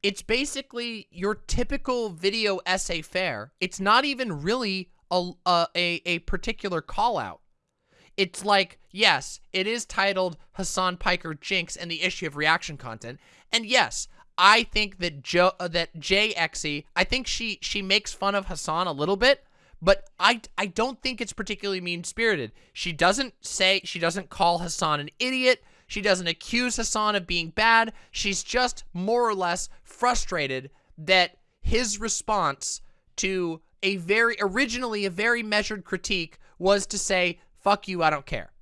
it's basically your typical video essay fair. It's not even really a, a, a particular call out. It's like, yes, it is titled Hasan Piker Jinx and the issue of reaction content. And yes, I think that Joe uh, that JXE, I think she she makes fun of Hasan a little bit, but I I don't think it's particularly mean-spirited. She doesn't say she doesn't call Hasan an idiot. She doesn't accuse Hasan of being bad. She's just more or less frustrated that his response to a very originally a very measured critique was to say fuck you, I don't care.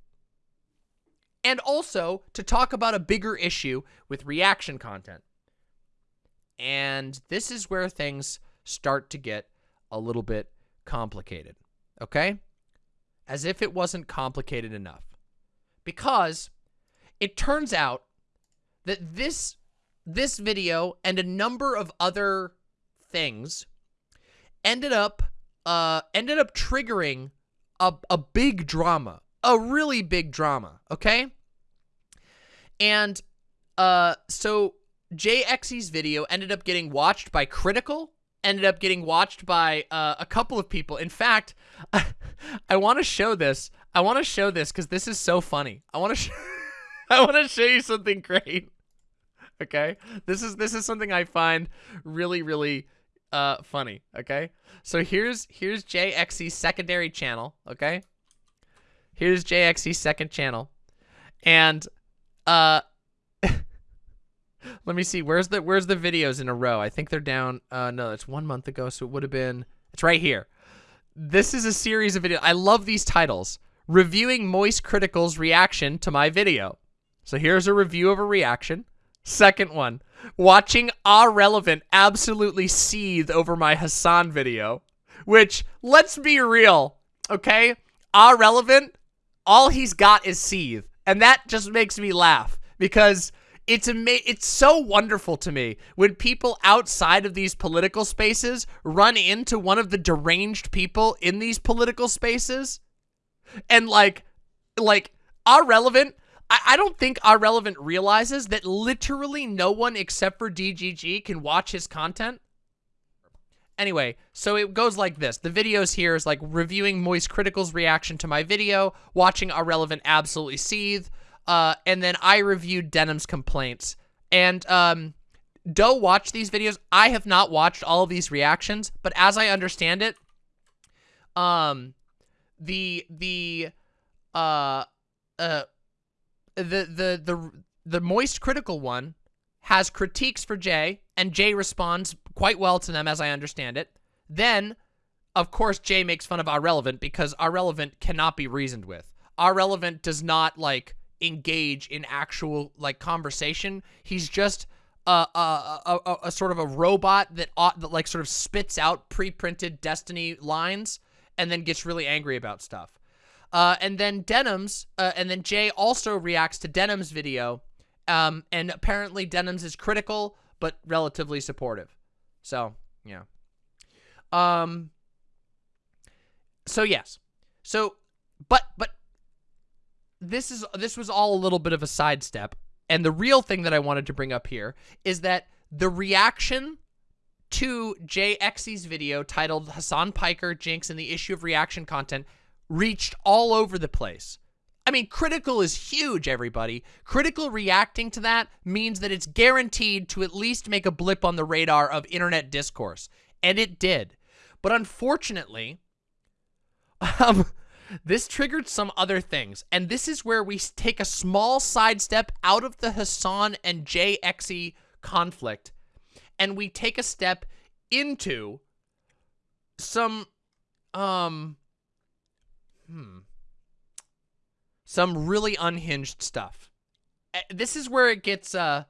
And also to talk about a bigger issue with reaction content. And this is where things start to get a little bit complicated, okay? As if it wasn't complicated enough. Because it turns out that this this video and a number of other things ended up uh ended up triggering a, a big drama, a really big drama, okay? And uh, so JXE's video ended up getting watched by Critical, ended up getting watched by uh, a couple of people. In fact, <laughs> I want to show this. I want to show this because this is so funny. I want to. <laughs> I want to show you something <laughs> great. Okay, this is this is something I find really really uh, funny. Okay, so here's here's JXE's secondary channel. Okay, here's JXE's second channel, and uh, <laughs> let me see. Where's the where's the videos in a row? I think they're down. Uh, no, it's one month ago, so it would have been. It's right here. This is a series of videos. I love these titles. Reviewing Moist Critical's reaction to my video. So here's a review of a reaction. Second one, watching Ah Relevant absolutely seethe over my Hasan video. Which, let's be real, okay? Ah Relevant, all he's got is seethe. And that just makes me laugh because it's ama- it's so wonderful to me when people outside of these political spaces run into one of the deranged people in these political spaces and like like Ahrelevant I, I don't think Ahrelevant realizes that literally no one except for DGG can watch his content. Anyway, so it goes like this. The videos here is like reviewing Moist Critical's reaction to my video, watching Ahrelevant absolutely seethe, uh, and then I reviewed Denim's complaints. And um, Doe watched these videos. I have not watched all of these reactions, but as I understand it, um, the the uh uh the the the the moist critical one has critiques for Jay, and Jay responds quite well to them, as I understand it. Then, of course, Jay makes fun of Ahrelevant because Ahrelevant cannot be reasoned with. Ahrelevant does not like engage in actual like conversation. He's just a a, a, a, a sort of a robot that ought, that like sort of spits out pre-printed Destiny lines and then gets really angry about stuff. Uh, and then Denims, uh, and then Jay also reacts to Denim's video. Um, and apparently Denims is critical, but relatively supportive. So, yeah. Um, so yes. So, but, but this is, this was all a little bit of a sidestep. And the real thing that I wanted to bring up here is that the reaction to JXE's video titled Hasan Piker, Jinx, and the issue of reaction content reached all over the place. I mean, critical is huge, everybody. Critical reacting to that means that it's guaranteed to at least make a blip on the radar of internet discourse. And it did. But unfortunately, <laughs> Um, this triggered some other things, and this is where we take a small sidestep out of the Hasan and JXE conflict, and we take a step into some, um, hmm, some really unhinged stuff. Uh, This is where it gets, uh,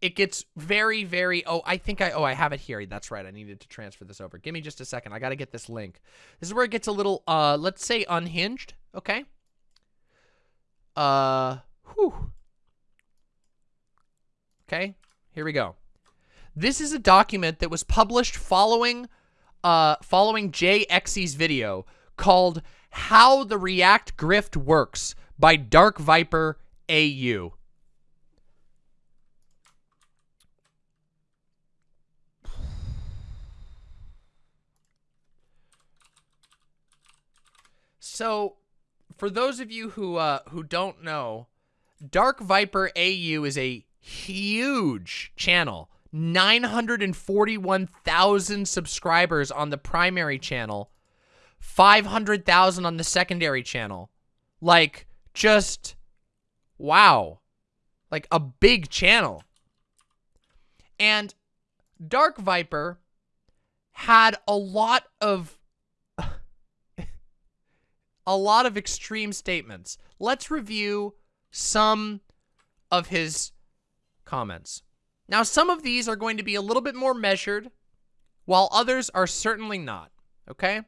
it gets very, very. Oh, I think I. Oh, I have it here. That's right. I needed to transfer this over. Give me just a second. I got to get this link. This is where it gets a little. Uh, let's say unhinged. Okay. Uh. Whew. Okay. Here we go. This is a document that was published following, uh, following JXE's video called "How the React Grift Works" by Dark Viper AU. So, for those of you who uh, who don't know, Dark Viper AU is a huge channel. 941,000 subscribers on the primary channel, 500,000 on the secondary channel. Like, just wow. Like a big channel. And Dark Viper had a lot of <laughs> a lot of extreme statements. Let's review some of his comments. Now, some of these are going to be a little bit more measured, while others are certainly not, okay?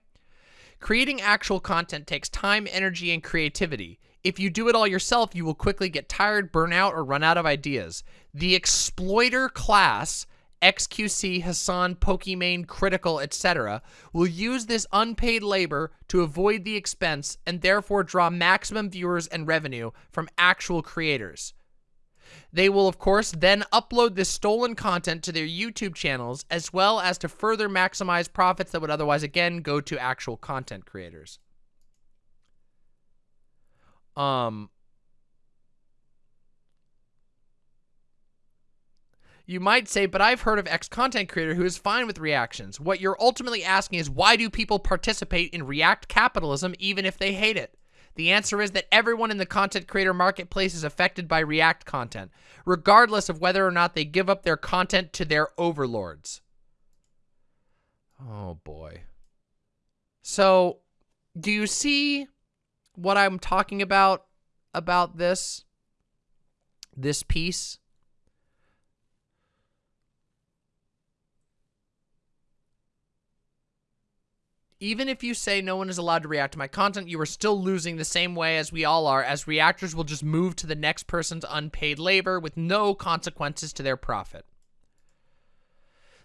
Creating actual content takes time, energy, and creativity. If you do it all yourself, you will quickly get tired, burn out, or run out of ideas. The exploiter class XQC, Hasan, Pokimane, Critical, etc., will use this unpaid labor to avoid the expense and therefore draw maximum viewers and revenue from actual creators. They will, of course, then upload this stolen content to their YouTube channels as well as to further maximize profits that would otherwise, again, go to actual content creators. Um, You might say, but I've heard of X content creator who is fine with reactions. What you're ultimately asking is why do people participate in React capitalism even if they hate it? The answer is that everyone in the content creator marketplace is affected by React content, regardless of whether or not they give up their content to their overlords. Oh boy. So, do you see what I'm talking about about this this piece? Even if you say no one is allowed to react to my content, you are still losing the same way as we all are, as reactors will just move to the next person's unpaid labor with no consequences to their profit.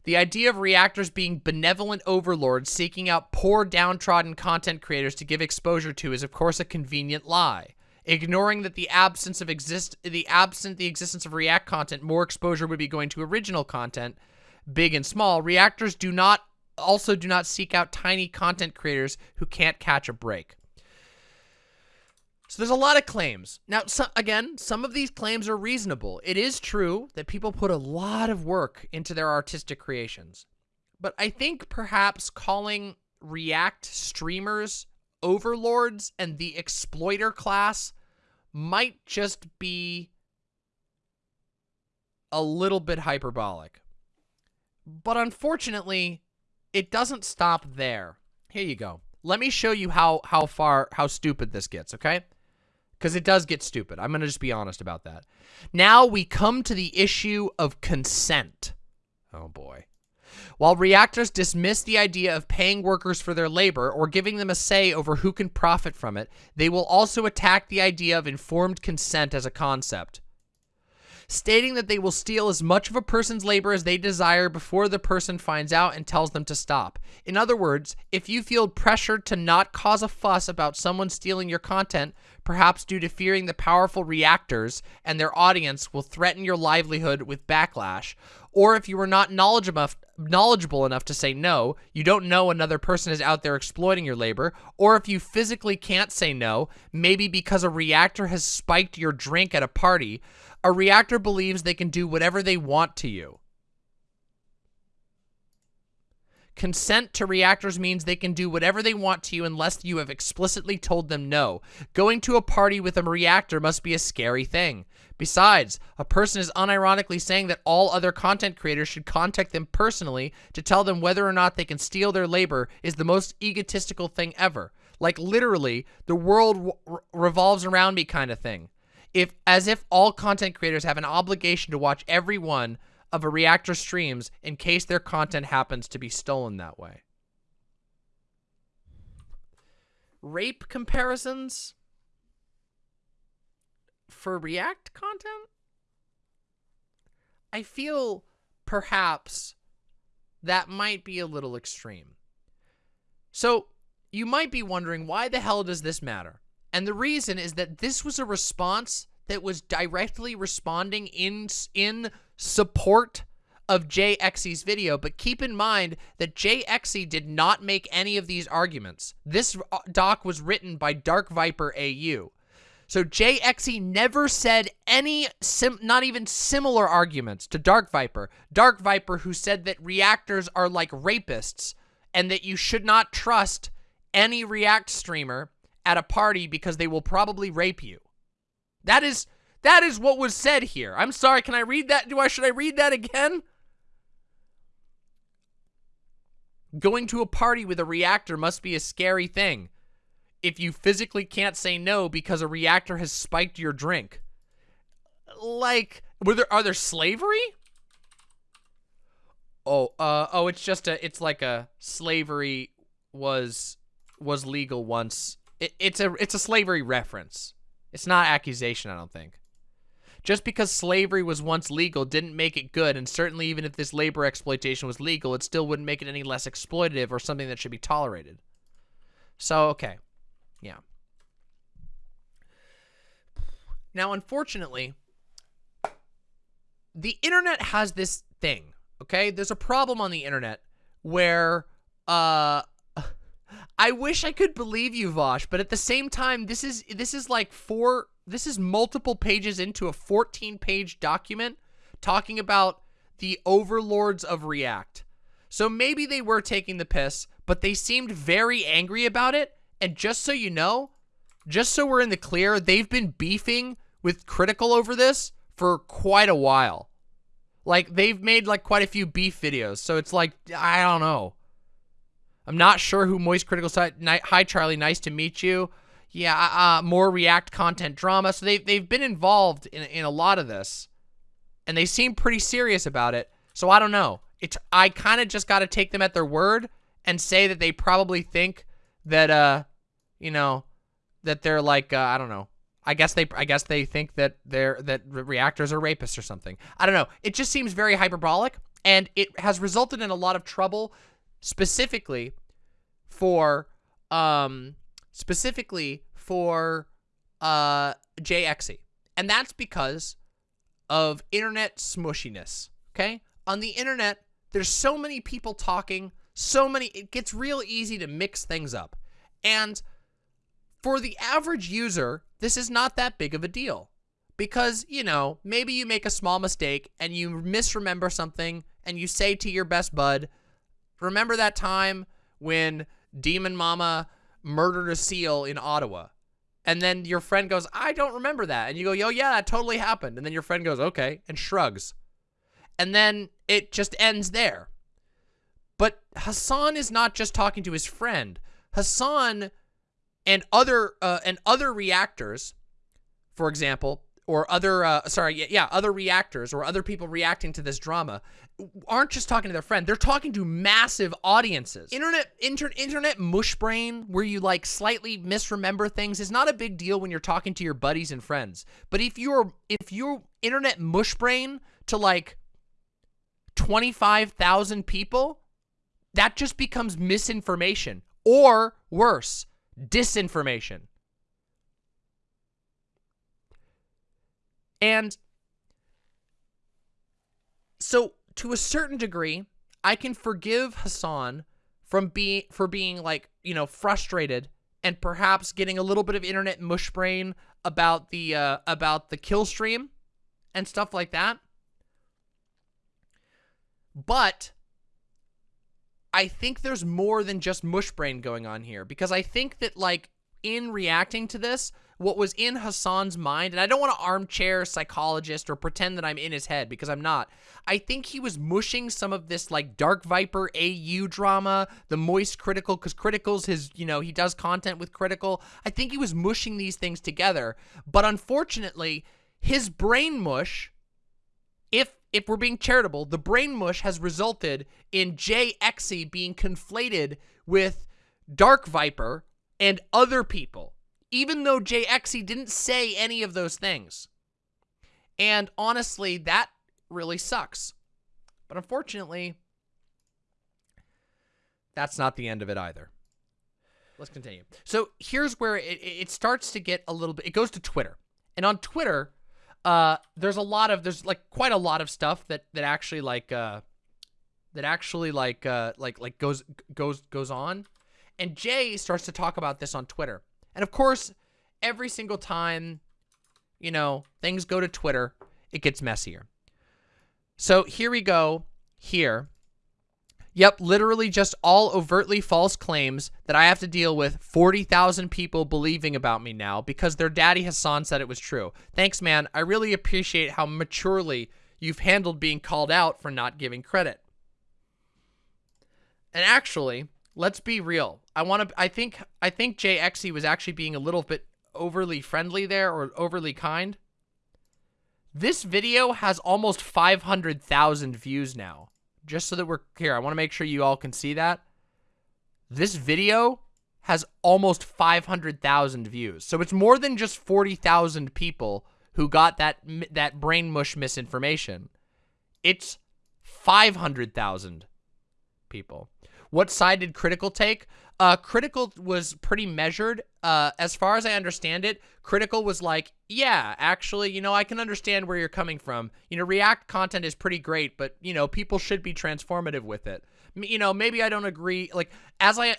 The idea of reactors being benevolent overlords seeking out poor downtrodden content creators to give exposure to is of course a convenient lie. Ignoring that the absence of exist the absent the existence of React content, more exposure would be going to original content, big and small. Reactors do not also do not seek out tiny content creators who can't catch a break. So there's a lot of claims. Now, so, again, some of these claims are reasonable. It is true that people put a lot of work into their artistic creations. But I think perhaps calling React streamers overlords and the exploiter class might just be a little bit hyperbolic. But unfortunately, it doesn't stop there. Here you go. Let me show you how how far how stupid this gets, okay? Cuz it does get stupid. I'm going to just be honest about that. Now we come to the issue of consent. Oh boy. While reactors dismiss the idea of paying workers for their labor or giving them a say over who can profit from it, they will also attack the idea of informed consent as a concept stating that they will steal as much of a person's labor as they desire before the person finds out and tells them to stop. In other words, if you feel pressured to not cause a fuss about someone stealing your content, perhaps due to fearing the powerful reactors and their audience will threaten your livelihood with backlash, or if you are not knowledgeable enough, knowledgeable enough to say no, you don't know another person is out there exploiting your labor, or if you physically can't say no, maybe because a reactor has spiked your drink at a party, a reactor believes they can do whatever they want to you. Consent to reactors means they can do whatever they want to you unless you have explicitly told them no. Going to a party with a reactor must be a scary thing. Besides, a person is unironically saying that all other content creators should contact them personally to tell them whether or not they can steal their labor is the most egotistical thing ever. Like literally, the world revolves around me kind of thing. If as if all content creators have an obligation to watch every one of a reactor streams in case their content happens to be stolen that way. Rape comparisons for React content? I feel perhaps that might be a little extreme. So you might be wondering, why the hell does this matter? And the reason is that this was a response that was directly responding in in support of JXE's video, but keep in mind that JXE did not make any of these arguments. This uh, doc was written by Dark Viper AU. So JXE never said any, sim, not even similar arguments to Dark Viper. Dark Viper who said that reactors are like rapists and that you should not trust any React streamer at a party because they will probably rape you. That is that is what was said here. I'm sorry, can I read that? Do I should I read that again? Going to a party with a reactor must be a scary thing if you physically can't say no because a reactor has spiked your drink. Like, were there are there slavery? Oh, uh, oh, it's just a, it's like a slavery was was legal once. It, it's a it's a slavery reference. It's not accusation, I don't think. Just because slavery was once legal didn't make it good, and certainly even if this labor exploitation was legal, it still wouldn't make it any less exploitative or something that should be tolerated. So, okay. Yeah. Now, unfortunately, the internet has this thing, okay? There's a problem on the internet where, uh, I wish I could believe you, Vaush, but at the same time, this is, this is like four, this is multiple pages into a 14-page document talking about the overlords of React. So maybe they were taking the piss, but they seemed very angry about it, and just so you know, just so we're in the clear, they've been beefing with Critical over this for quite a while. Like, they've made, like, quite a few beef videos. So it's like, I don't know. I'm not sure who Moist Critical said. Hi, Charlie. Nice to meet you. Yeah, uh, uh, more React content drama. So they've, they've been involved in, in a lot of this. And they seem pretty serious about it. So I don't know. It's I kind of just got to take them at their word and say that they probably think that uh you know that they're like uh, I don't know. I guess they I guess they think that they're that reactors are rapists or something. I don't know. It just seems very hyperbolic and it has resulted in a lot of trouble specifically for um specifically for uh JXE. And that's because of internet smushiness, okay? On the internet, there's so many people talking so many, it gets real easy to mix things up. And for the average user, this is not that big of a deal. Because, you know, maybe you make a small mistake and you misremember something and you say to your best bud, remember that time when Demon Mama murdered a seal in Ottawa? And then your friend goes, I don't remember that. And you go, yo, yeah, that totally happened. And then your friend goes, okay, and shrugs. And then it just ends there. But Hasan is not just talking to his friend. Hasan and other uh, and other reactors, for example, or other uh, sorry, yeah, other reactors or other people reacting to this drama aren't just talking to their friend. They're talking to massive audiences. Internet inter internet mush brain where you like slightly misremember things is not a big deal when you're talking to your buddies and friends. But if you're if you're internet mush brain to like 25,000 people, that just becomes misinformation or worse, disinformation. And so to a certain degree, I can forgive Hasan from being for being like, you know, frustrated and perhaps getting a little bit of internet mush brain about the uh, about the kill stream and stuff like that. But I think there's more than just mush brain going on here because I think that like in reacting to this, what was in Hasan's mind, and I don't want to armchair psychologist or pretend that I'm in his head because I'm not. I think he was mushing some of this like Dark Viper AU drama, the Moist Critical, because Critical's his, you know, he does content with Critical. I think he was mushing these things together, but unfortunately, his brain mush, if if we're being charitable, the brain mush has resulted in JXE being conflated with Dark Viper and other people even though JXE didn't say any of those things. And honestly, that really sucks. But unfortunately, that's not the end of it either. Let's continue. So here's where it, it starts to get a little bit, it goes to Twitter. And on Twitter, uh, there's a lot of, there's like quite a lot of stuff that, that actually like, uh, that actually like, uh, like, like goes, goes, goes on. And Jay starts to talk about this on Twitter. And of course, every single time, you know, things go to Twitter, it gets messier. So here we go here. Yep, literally just all overtly false claims that I have to deal with 40,000 people believing about me now because their daddy Hasan said it was true. Thanks, man. I really appreciate how maturely you've handled being called out for not giving credit. And actually, let's be real. I want to I think I think JXE was actually being a little bit overly friendly there or overly kind. This video has almost 500,000 views now. Just so that we're here, I want to make sure you all can see that. This video has almost 500,000 views. So it's more than just 40,000 people who got that that brain mush misinformation. It's 500,000 people. What side did Critical take? Uh, Critical was pretty measured. Uh, as far as I understand it, Critical was like, yeah, actually, you know, I can understand where you're coming from. You know, React content is pretty great, but, you know, people should be transformative with it. You know, maybe I don't agree. Like, as I...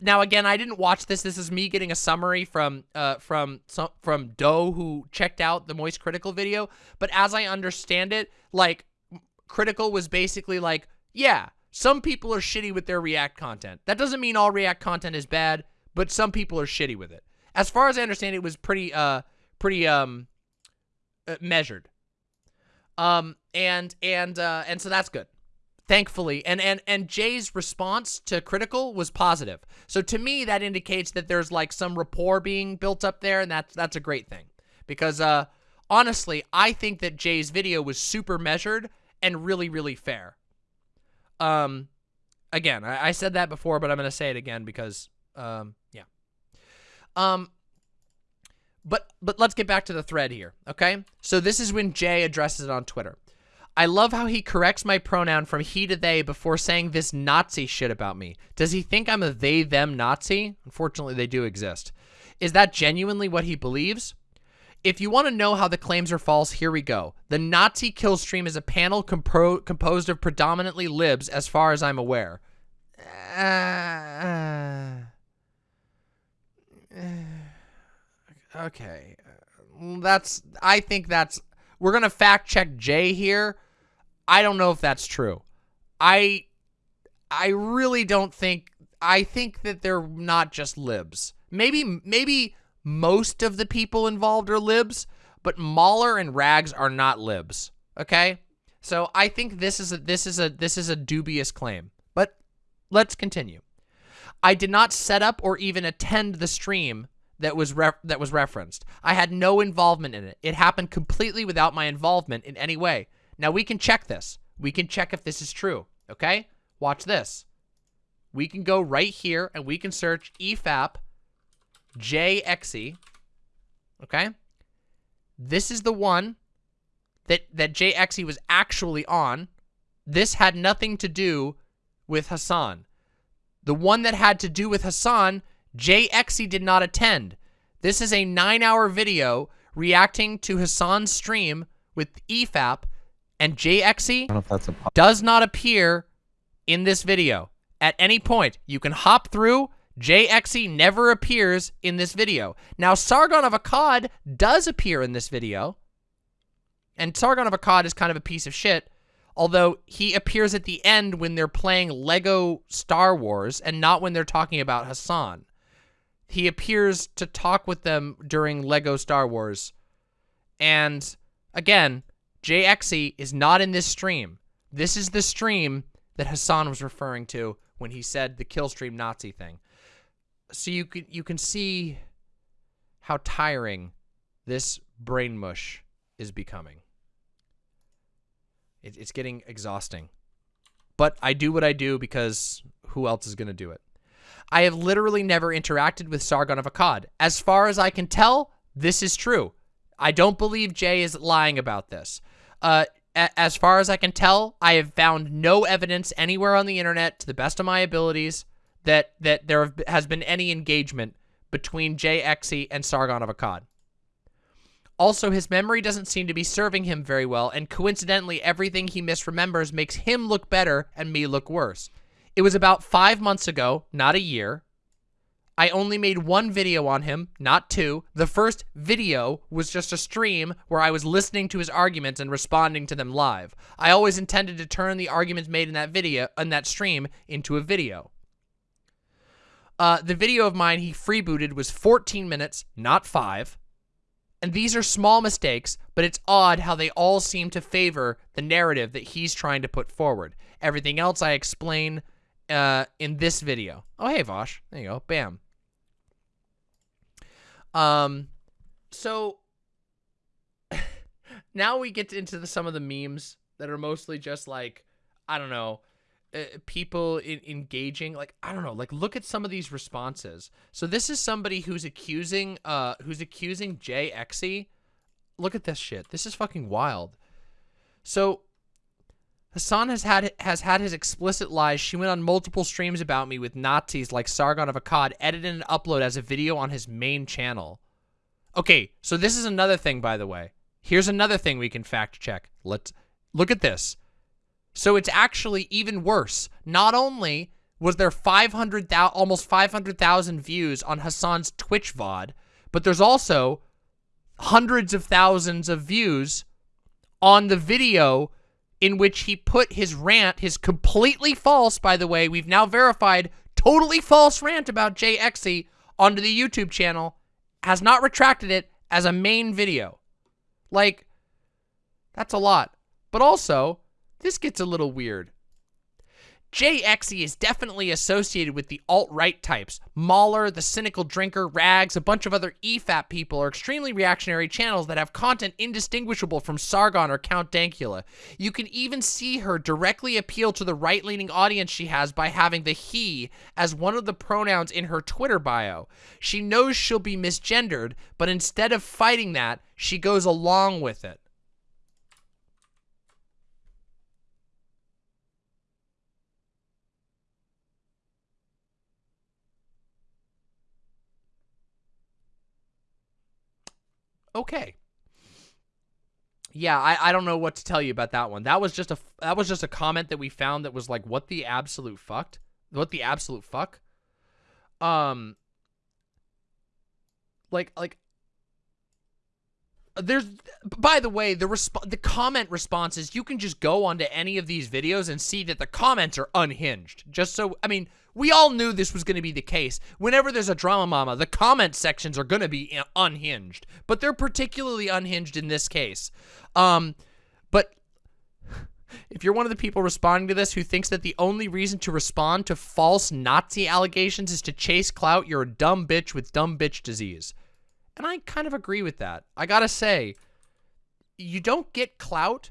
Now, again, I didn't watch this. This is me getting a summary from uh, from some, from Doe, who checked out the Moist Critical video. But as I understand it, like, Critical was basically like, yeah, some people are shitty with their React content. That doesn't mean all React content is bad, but some people are shitty with it. As far as I understand, it was pretty, uh, pretty, um, uh, measured. Um, and, and, uh, and so that's good. Thankfully. And, and, and Jay's response to Critical was positive. So to me, that indicates that there's like some rapport being built up there, and that's, that's a great thing. Because, uh, honestly, I think that Jay's video was super measured and really, really fair. Um, again, I, I said that before, but I'm going to say it again because, um, yeah. Um, but but let's get back to the thread here, okay? So this is when Jay addresses it on Twitter. I love how he corrects my pronoun from he to they before saying this Nazi shit about me. Does he think I'm a they them Nazi? Unfortunately, they do exist. Is that genuinely what he believes? If you want to know how the claims are false, here we go. The Nazi kill stream is a panel compro composed of predominantly libs, as far as I'm aware. Uh, uh, okay. That's, I think that's, we're going to fact check Jay here. I don't know if that's true. I, I really don't think, I think that they're not just libs. Maybe, maybe most of the people involved are libs, but Mauler and Rags are not libs. Okay? So I think this is a this is a this is a dubious claim. But let's continue. I did not set up or even attend the stream that was that was referenced. I had no involvement in it. It happened completely without my involvement in any way. Now we can check this. We can check if this is true. Okay? Watch this. We can go right here and we can search EFAP JXE. Okay? This is the one that, that JXE was actually on. This had nothing to do with Hasan. The one that had to do with Hasan, JXE did not attend. This is a nine-hour video reacting to Hasan's stream with EFAP, and JXE does not appear in this video. At any point, you can hop through JXE never appears in this video. Now, Sargon of Akkad does appear in this video. And Sargon of Akkad is kind of a piece of shit. Although he appears at the end when they're playing Lego Star Wars and not when they're talking about Hasan. He appears to talk with them during Lego Star Wars. And again, JXE is not in this stream. This is the stream that Hasan was referring to when he said the killstream Nazi thing. So you can you can see how tiring this brain mush is becoming. It, it's getting exhausting. But I do what I do because who else is going to do it? I have literally never interacted with Sargon of Akkad. As far as I can tell, this is true. I don't believe Jay is lying about this. Uh, as far as I can tell, I have found no evidence anywhere on the internet, to the best of my abilities, that that there has been any engagement between Jay and Sargon of Akkad. Also, his memory doesn't seem to be serving him very well, and coincidentally, everything he misremembers makes him look better and me look worse. It was about five months ago, not a year. I only made one video on him, not two. The first video was just a stream where I was listening to his arguments and responding to them live. I always intended to turn the arguments made in that video, in that stream, into a video. Uh, the video of mine he freebooted was 14 minutes, not five. And these are small mistakes, but it's odd how they all seem to favor the narrative that he's trying to put forward. Everything else I explain uh, in this video. Oh, hey, Vaush. There you go. Bam. Um, so <laughs> now we get into the, some of the memes that are mostly just like, I don't know, uh, people in, engaging like i don't know like look at some of these responses. So this is somebody who's accusing uh who's accusing jxe look at this shit. This is fucking wild. So hasan has had has had his explicit lies. She went on multiple streams about me with nazis like sargon of akkad edited and upload as a video on his main channel. Okay so this is another thing by the way. Here's another thing we can fact check. Let's look at this so it's actually even worse. Not only was there 500,000, almost 500,000 views on Hasan's Twitch VOD, but there's also hundreds of thousands of views on the video in which he put his rant, his completely false, by the way, we've now verified, totally false rant about JXE onto the YouTube channel, has not retracted it as a main video. Like, that's a lot. But also, this gets a little weird. JXE is definitely associated with the alt-right types. Mauler, The Cynical Drinker, Rags, a bunch of other EFAP people are extremely reactionary channels that have content indistinguishable from Sargon or Count Dankula. You can even see her directly appeal to the right-leaning audience she has by having the he as one of the pronouns in her Twitter bio. She knows she'll be misgendered, but instead of fighting that, she goes along with it. Okay. Yeah, I, I don't know what to tell you about that one. That was just a that was just a comment that we found that was like what the absolute fucked? What the absolute fuck? Um like like there's by the way the resp the comment responses you can just go onto any of these videos and see that the comments are unhinged just so i mean we all knew this was going to be the case. Whenever there's a drama mama, the comment sections are going to be unhinged, but they're particularly unhinged in this case. Um, but <laughs> if you're one of the people responding to this who thinks that the only reason to respond to false Nazi allegations is to chase clout, you're a dumb bitch with dumb bitch disease. And I kind of agree with that. I gotta say, you don't get clout.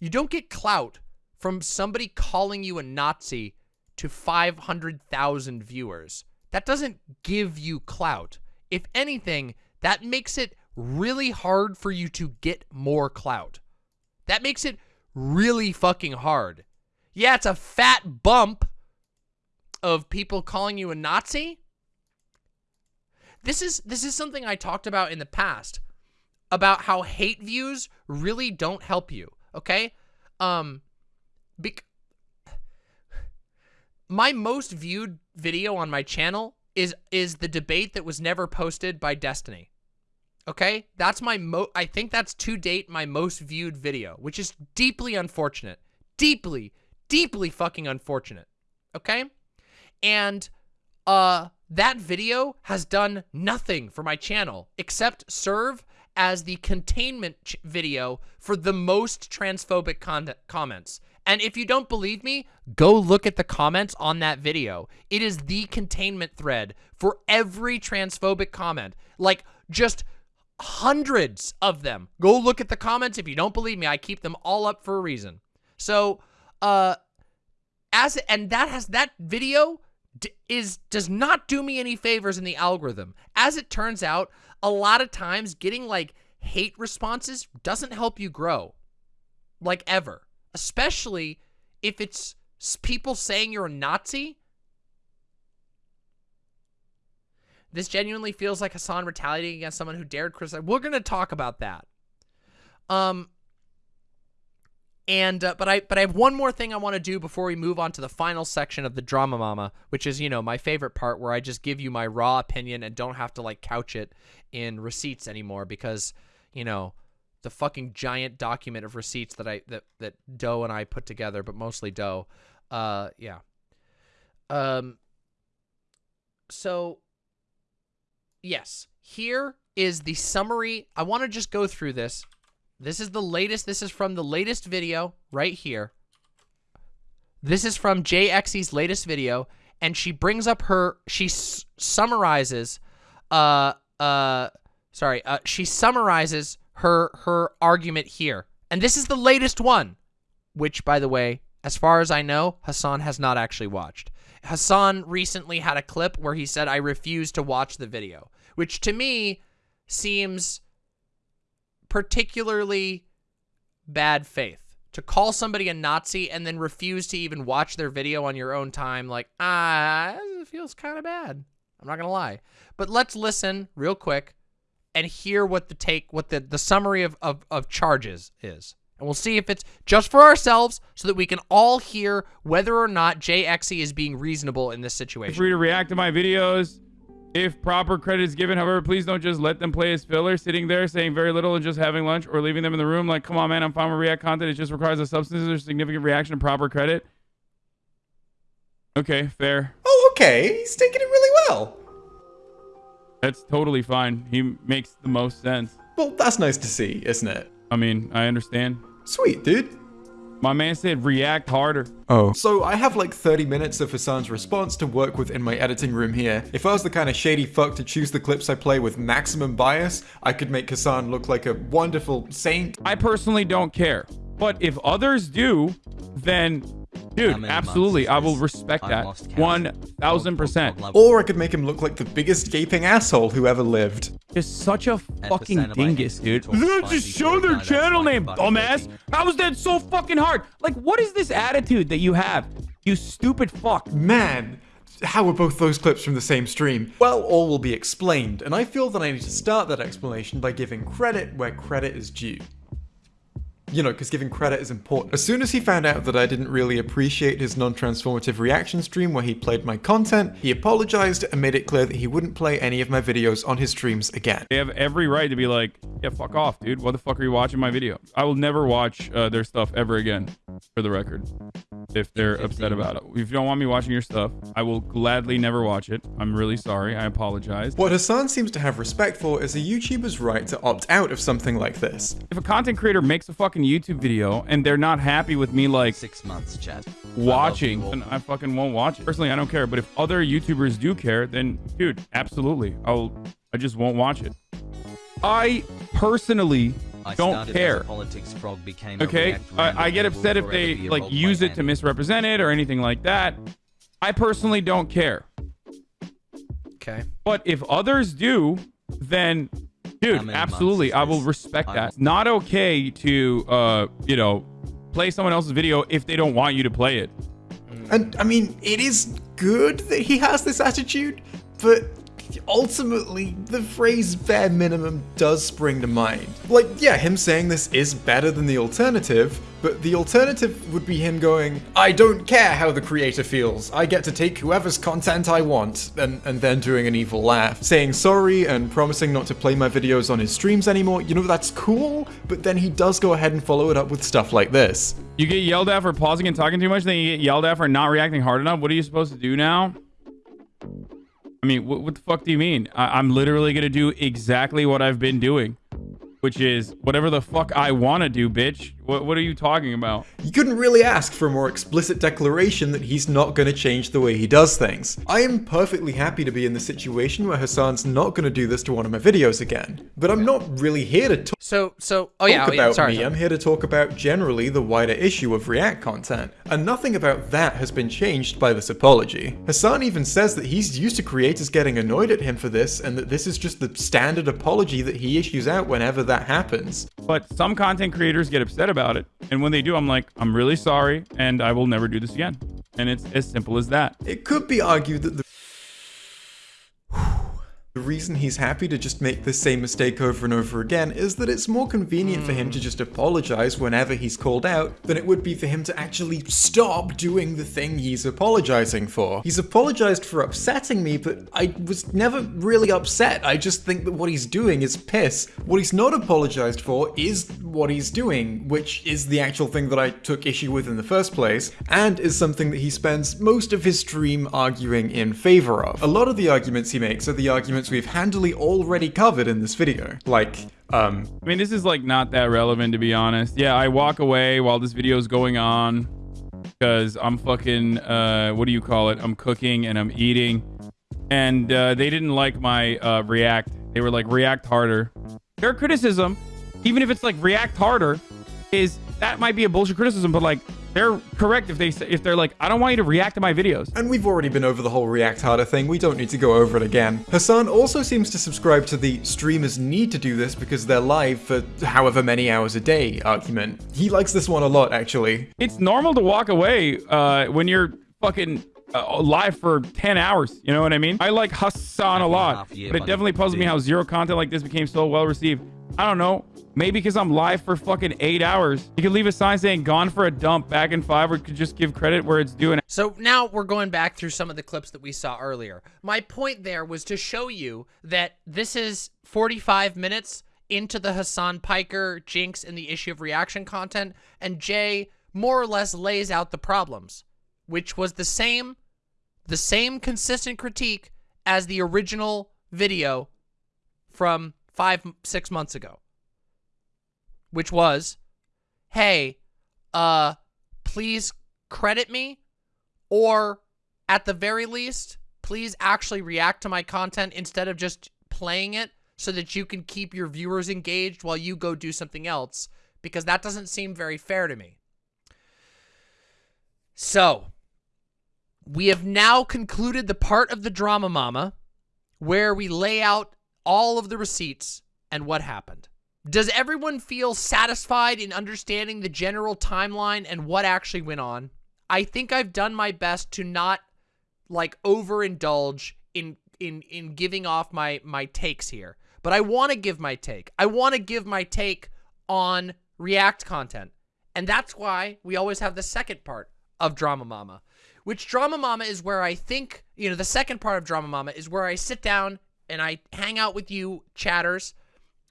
You don't get clout from somebody calling you a Nazi to 500,000 viewers. That doesn't give you clout. If anything, that makes it really hard for you to get more clout. That makes it really fucking hard. Yeah, it's a fat bump of people calling you a Nazi. This is this is something I talked about in the past about how hate views really don't help you, okay? Um my most viewed video on my channel is is the debate that was never posted by Destiny. Okay? That's my mo I think that's to date my most viewed video, which is deeply unfortunate. deeply, deeply fucking unfortunate. Okay? And uh that video has done nothing for my channel except serve as the containment video for the most transphobic con- comments. And if you don't believe me, go look at the comments on that video. It is the containment thread for every transphobic comment. Like just hundreds of them. Go look at the comments if you don't believe me. I keep them all up for a reason. So, uh as and that has that video is does not do me any favors in the algorithm. As it turns out, a lot of times getting like hate responses doesn't help you grow. Like ever. Especially if it's people saying you're a Nazi. This genuinely feels like Hasan retaliating against someone who dared criticize. We're going to talk about that. Um and uh, but I but I have one more thing I want to do before we move on to the final section of the drama mama, which is you know my favorite part where I just give you my raw opinion and don't have to like couch it in receipts anymore because you know the fucking giant document of receipts that I that that Doe and I put together, but mostly Doe. Uh, yeah. Um. So. Yes, here is the summary. I want to just go through this. This is the latest. This is from the latest video right here. This is from JXE's latest video, and she brings up her. She summarizes. Uh. Uh. Sorry. Uh. She summarizes her her argument here, and this is the latest one, which, by the way, as far as I know, Hasan has not actually watched. Hasan recently had a clip where he said, "I refuse to watch the video," which to me seems particularly bad faith to call somebody a Nazi and then refuse to even watch their video on your own time. Like, ah, it feels kind of bad. I'm not gonna lie. But let's listen real quick and hear what the take, what the the summary of of, of charges is. And we'll see if it's just for ourselves so that we can all hear whether or not JXE is being reasonable in this situation. free to react to my videos if proper credit is given. However, please don't just let them play as filler, sitting there saying very little and just having lunch or leaving them in the room. Like, come on, man, I'm fine with react content. It just requires a substance or significant reaction and proper credit. Okay, fair. Oh, okay. He's taking it really well. That's totally fine. He makes the most sense. Well, that's nice to see, isn't it? I mean, I understand. Sweet, dude. My man said react harder. Oh. So I have like 30 minutes of Hasan's response to work with in my editing room here. If I was the kind of shady fuck to choose the clips I play with maximum bias, I could make Hasan look like a wonderful saint. I personally don't care. But if others do, then, dude, absolutely, I will respect that. lost count. 1000%. Or I could make him look like the biggest gaping asshole who ever lived. Just such a fucking percent of my dingus, dude. instinctual They just show their channel name, fucking dumbass. cooking. How is that so fucking hard? Like, what is this attitude that you have? You stupid fuck. Man, how are both those clips from the same stream? Well, all will be explained, and I feel that I need to start that explanation by giving credit where credit is due. You know, because giving credit is important. As soon as he found out that I didn't really appreciate his non-transformative reaction stream where he played my content, he apologized and made it clear that he wouldn't play any of my videos on his streams again. They have every right to be like, yeah, fuck off, dude. What the fuck are you watching my video? I will never watch uh, their stuff ever again, for the record. If they're upset about it. If you don't want me watching your stuff, I will gladly never watch it. I'm really sorry. I apologize. What Hasan seems to have respect for is a YouTuber's right to opt out of something like this. If a content creator makes a fucking YouTube video and they're not happy with me, like, Six months, chat. watching, I then. I fucking won't watch it. Personally, I don't care. But if other YouTubers do care, then dude, absolutely, I'll. I just won't watch it. I personally I don't started as a care. politics frog, became Okay, React I, I get upset if they like use it to misrepresent it or anything like that. I personally don't care. Okay. But if others do, then dude, absolutely, I will respect I that. It's not okay to uh, you know, play someone else's video if they don't want you to play it. And I mean, it is good that he has this attitude, but ultimately, the phrase bare minimum does spring to mind. Like, yeah, him saying this is better than the alternative, but the alternative would be him going, I don't care how the creator feels, I get to take whoever's content I want, and, and then doing an evil laugh. Saying sorry and promising not to play my videos on his streams anymore, you know, that's cool, but then he does go ahead and follow it up with stuff like this. You get yelled at for pausing and talking too much, then you get yelled at for not reacting hard enough. What are you supposed to do now? I mean, what, what the fuck do you mean? I, I'm literally gonna do exactly what I've been doing, which is whatever the fuck I want to do, bitch. What, what are you talking about? You couldn't really ask for a more explicit declaration that he's not going to change the way he does things. I am perfectly happy to be in the situation where Hasan's not going to do this to one of my videos again, but I'm not really here to talk So, so, oh yeah, oh talk oh, yeah about sorry. me. sorry. I'm here to talk about generally the wider issue of React content, and nothing about that has been changed by this apology. Hasan even says that he's used to creators getting annoyed at him for this, and that this is just the standard apology that he issues out whenever that happens. But some content creators get upset about it. And when they do, I'm like, I'm really sorry, and I will never do this again. And it's as simple as that. It could be argued that the the reason he's happy to just make the same mistake over and over again is that it's more convenient for him to hmm. just apologize whenever he's called out than it would be for him to actually stop doing the thing he's apologizing for. He's apologized for upsetting me, but I was never really upset. I just think that what he's doing is piss. What he's not apologized for is what he's doing, which is the actual thing that I took issue with in the first place, and is something that he spends most of his stream arguing in favor of. A lot of the arguments he makes are the arguments we've handily already covered in this video. Like, um, I mean, this is like not that relevant to be honest. Yeah, I walk away while this video is going on because I'm fucking, uh, what do you call it? I'm cooking and I'm eating. And uh, they didn't like my uh, react. They were like, react harder. Their criticism, even if it's like react harder, is that might be a bullshit criticism, but like they're correct if they if they're like, I don't want you to react to my videos. And we've already been over the whole React Harder thing, we don't need to go over it again. Hasan also seems to subscribe to the streamers need to do this because they're live for however many hours a day argument. He likes this one a lot, actually. It's normal to walk away uh, when you're fucking uh, live for 10 hours. You know what I mean? I like Hasan a lot, but it definitely puzzles me how zero content like this became so well received. I don't know. Maybe because I'm live for fucking eight hours. You could leave a sign saying "Gone for a dump" back in five, or could just give credit where it's due. So now we're going back through some of the clips that we saw earlier. My point there was to show you that this is 45 minutes into the Hasan Piker jinx and the issue of reaction content, and Jay more or less lays out the problems, which was the same, the same consistent critique as the original video from five, six months ago, which was, hey, uh, please credit me or at the very least, please actually react to my content instead of just playing it so that you can keep your viewers engaged while you go do something else because that doesn't seem very fair to me. So, we have now concluded the part of the drama mama where we lay out all of the receipts and what happened. Does everyone feel satisfied in understanding the general timeline and what actually went on? I think I've done my best to not like overindulge in in in giving off my my takes here. But I want to give my take. I want to give my take on React content. And that's why we always have the second part of Drama Mama, which Drama Mama is where I think, you know, the second part of Drama Mama is where I sit down and I hang out with you chatters.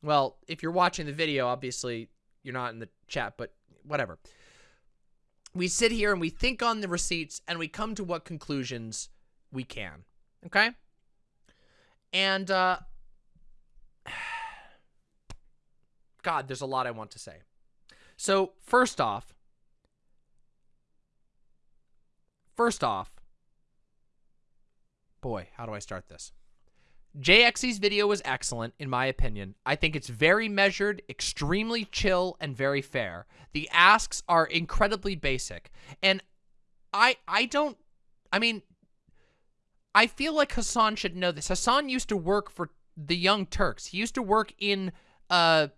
Well, if you're watching the video, obviously you're not in the chat, but whatever we sit here and we think on the receipts and we come to what conclusions we can. Okay? And, uh, <sighs> God, there's a lot I want to say. So, first off, first off, boy, how do I start this? JXE's video was excellent, in my opinion. I think it's very measured, extremely chill, and very fair. The asks are incredibly basic. And I I don't I mean I feel like Hasan should know this. Hasan used to work for the Young Turks. He used to work in uh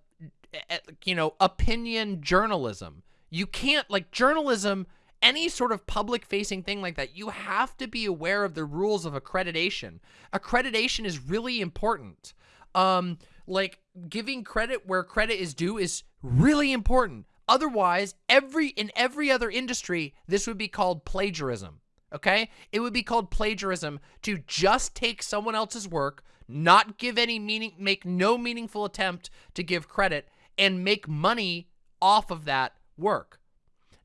you know, opinion journalism. You can't like journalism any sort of public facing thing like that, you have to be aware of the rules of accreditation. Accreditation is really important. Um, like giving credit where credit is due is really important. Otherwise, every in every other industry, this would be called plagiarism. Okay? It would be called plagiarism to just take someone else's work, not give any meaning, make no meaningful attempt to give credit, and make money off of that work.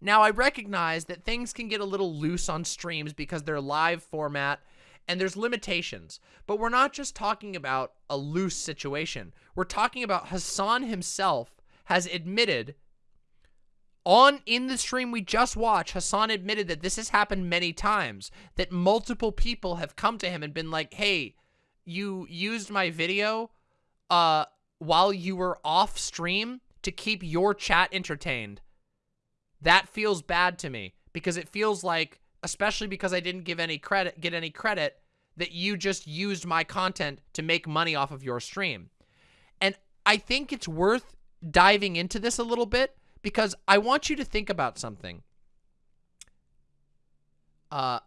Now, I recognize that things can get a little loose on streams because they're live format and there's limitations. But we're not just talking about a loose situation. We're talking about Hasan himself has admitted on in the stream we just watched, Hasan admitted that this has happened many times, that multiple people have come to him and been like, "Hey, you used my video uh while you were off stream to keep your chat entertained." That feels bad to me because it feels like, especially because I didn't give any credit, get any credit, that you just used my content to make money off of your stream. And I think it's worth diving into this a little bit because I want you to think about something. Uh,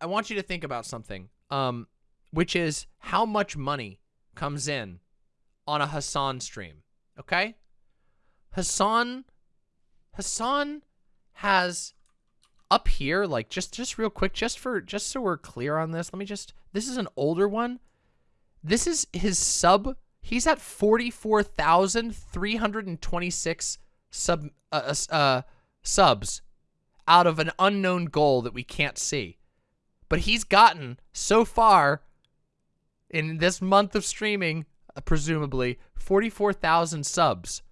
I want you to think about something, um, which is how much money comes in on a Hasan stream. Okay, Hasan Hasan has up here, like just just real quick, just for just so we're clear on this, let me just this is an older one. This is his sub. He's at forty four thousand three hundred and twenty six sub uh, uh, uh, subs out of an unknown goal that we can't see. But he's gotten so far in this month of streaming, uh, presumably, 44,000 subs.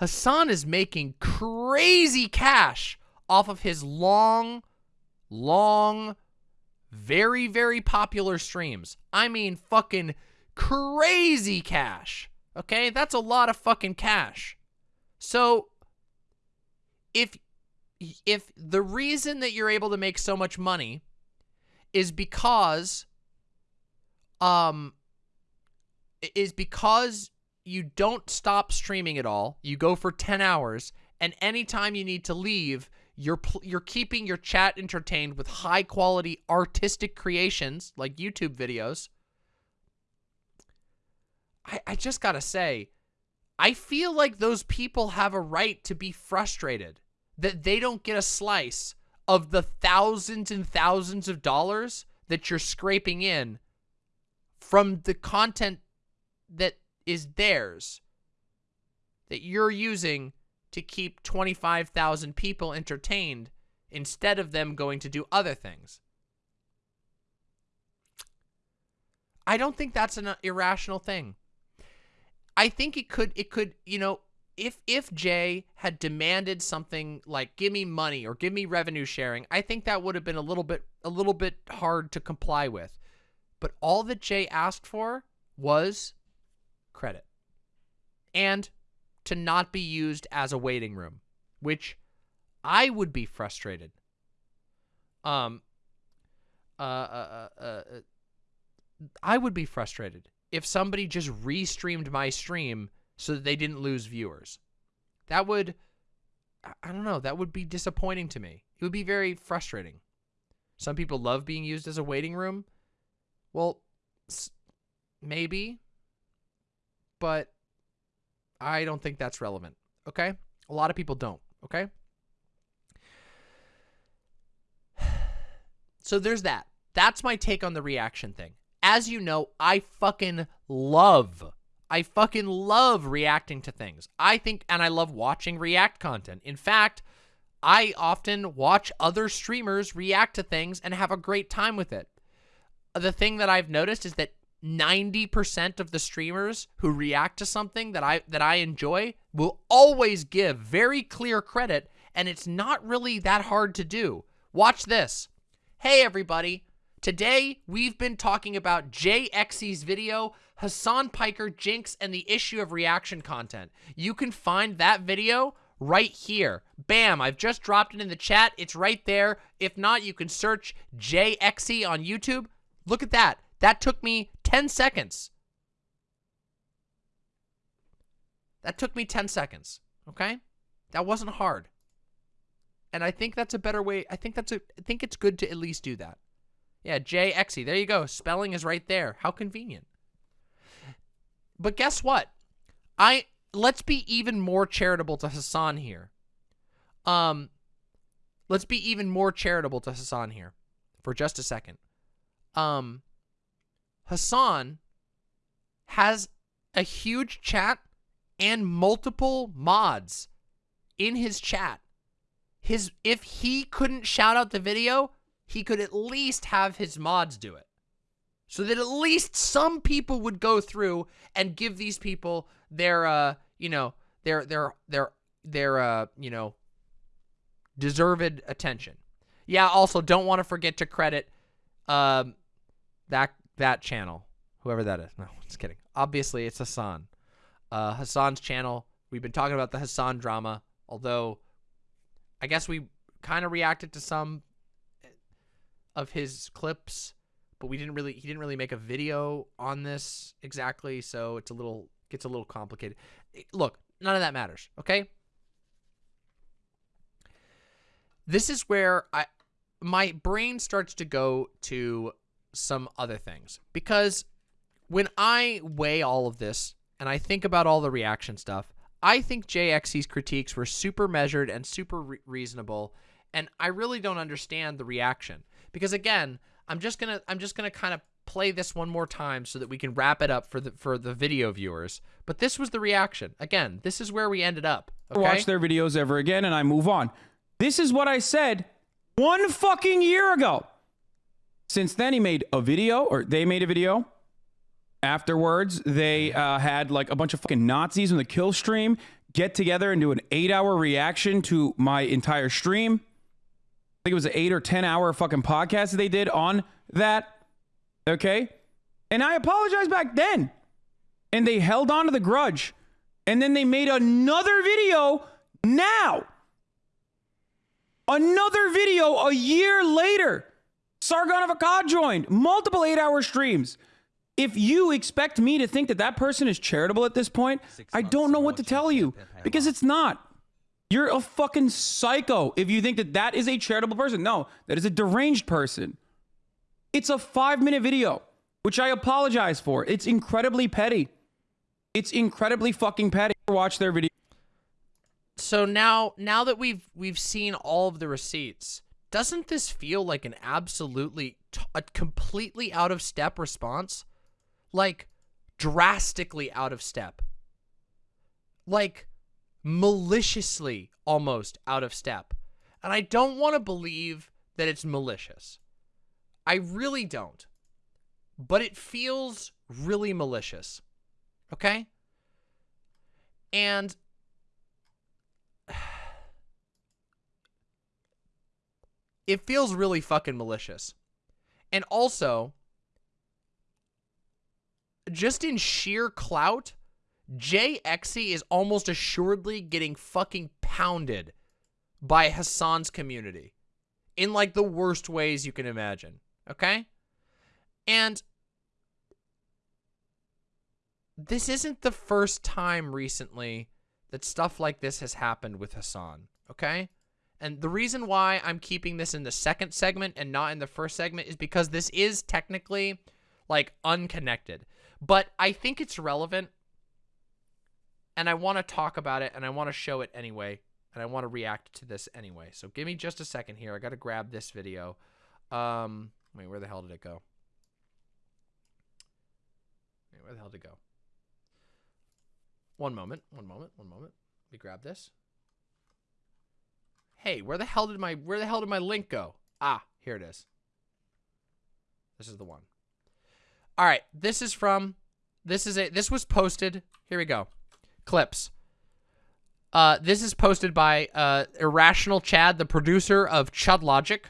Hasan is making crazy cash off of his long, long, very, very popular streams. I mean, fucking crazy cash. Okay, that's a lot of fucking cash. So, if if the reason that you're able to make so much money is because um is because you don't stop streaming at all. You go for 10 hours and anytime you need to leave, you're you're keeping your chat entertained with high quality artistic creations like YouTube videos. I I just got to say I feel like those people have a right to be frustrated that they don't get a slice of the thousands and thousands of dollars that you're scraping in from the content that is theirs that you're using to keep 25,000 people entertained instead of them going to do other things. I don't think that's an uh, irrational thing. I think it could it could, you know, if if Jay had demanded something like give me money or give me revenue sharing, I think that would have been a little bit a little bit hard to comply with. But all that Jay asked for was credit and to not be used as a waiting room, which I would be frustrated. Um, uh, uh, uh, uh, I would be frustrated if somebody just restreamed my stream so that they didn't lose viewers. That would, I don't know, that would be disappointing to me. It would be very frustrating. Some people love being used as a waiting room. Well, maybe, but I don't think that's relevant. Okay? A lot of people don't. Okay? <sighs> So there's that. That's my take on the reaction thing. As you know, I fucking love, I fucking love reacting to things. I think, and I love watching react content. In fact, I often watch other streamers react to things and have a great time with it. The thing that I've noticed is that 90% of the streamers who react to something that I that I enjoy will always give very clear credit and it's not really that hard to do. Watch this. Hey everybody. Today we've been talking about JXE's video, Hasan Piker, Jinx, and the issue of reaction content. You can find that video right here. Bam, I've just dropped it in the chat. It's right there. If not, you can search JXE on YouTube. Look at that. That took me 10 seconds. That took me 10 seconds, okay? That wasn't hard. and I think that's a better way. I think that's a. I think it's good to at least do that. Yeah, JXE. There you go. Spelling is right there. How convenient. But guess what? I let's be even more charitable to Hasan here. Um, let's be even more charitable to Hasan here for just a second. Um, Hasan has a huge chat and multiple mods in his chat. His if he couldn't shout out the video, he could at least have his mods do it. So that at least some people would go through and give these people their uh, you know, their their their their uh, you know, deserved attention. Yeah, also don't want to forget to credit um that that channel, whoever that is. No, <laughs> just kidding. Obviously, it's Hasan. Uh, Hasan's channel. We've been talking about the Hasan drama, although I guess we kind of reacted to some of his clips, but we didn't really. He didn't really make a video on this exactly, so it's a little gets a little complicated. Look, none of that matters. Okay. This is where I my brain starts to go to some other things because when I weigh all of this and I think about all the reaction stuff, I think JXE's critiques were super measured and super re reasonable, and I really don't understand the reaction because again, I'm just gonna I'm just gonna kind of play this one more time so that we can wrap it up for the for the video viewers. But this was the reaction. Again, this is where we ended up. Okay? Watch their videos ever again, and I move on. This is what I said one fucking year ago. Since then, he made a video, or they made a video. Afterwards, they uh, had like a bunch of fucking Nazis in the kill stream get together and do an eight hour reaction to my entire stream. I think it was an eight or 10 hour fucking podcast that they did on that. Okay. And I apologized back then. And they held on to the grudge. And then they made another video now. Another video a year later. Sargon of Akkad joined multiple eight hour streams. If you expect me to think that that person is charitable at this point, I don't know what to tell you because it's not. You're a fucking psycho if you think that that is a charitable person. No, that is a deranged person. It's a five minute video, which I apologize for. It's incredibly petty. It's incredibly fucking petty. Watch their video. So now now that we've we've seen all of the receipts, doesn't this feel like an absolutely a completely out of step response? Like drastically out of step. Like maliciously almost out of step. And I don't want to believe that it's malicious. I really don't. But it feels really malicious. Okay? And it feels really fucking malicious. And also, just in sheer clout, JXE is almost assuredly getting fucking pounded by Hasan's community in like the worst ways you can imagine. Okay? And this isn't the first time recently that stuff like this has happened with Hasan. Okay? And the reason why I'm keeping this in the second segment and not in the first segment is because this is technically like unconnected. But I think it's relevant and I want to talk about it and I want to show it anyway and I want to react to this anyway. So give me just a second here. I got to grab this video. Um, wait, where the hell did it go? Wait, where the hell did it go? One moment, one moment, one moment. Let me grab this. Hey, where the hell did my where the hell did my link go? Ah, here it is. This is the one. All right, this is from this is a this was posted. Here we go. Clips. Uh, this is posted by uh, Irrational Chad, the producer of Chud Logic.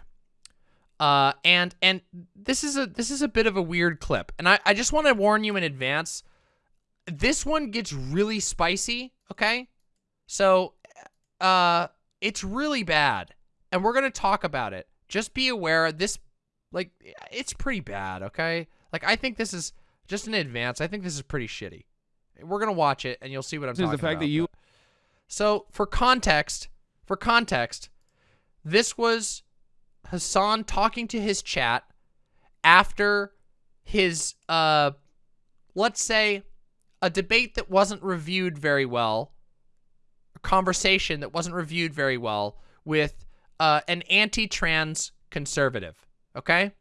Uh, and and this is a this is a bit of a weird clip, and I, I just want to warn you in advance. This one gets really spicy. Okay, so uh, it's really bad, and we're gonna talk about it. Just be aware. This like it's pretty bad. Okay, like I think this is just in advance. I think this is pretty shitty. We're gonna watch it, and you'll see what I'm This is talking the fact about. that you So for context, for context, This was Hasan talking to his chat after his, uh, let's say, a debate that wasn't reviewed very well, conversation that wasn't reviewed very well with uh, an anti-trans conservative. Okay?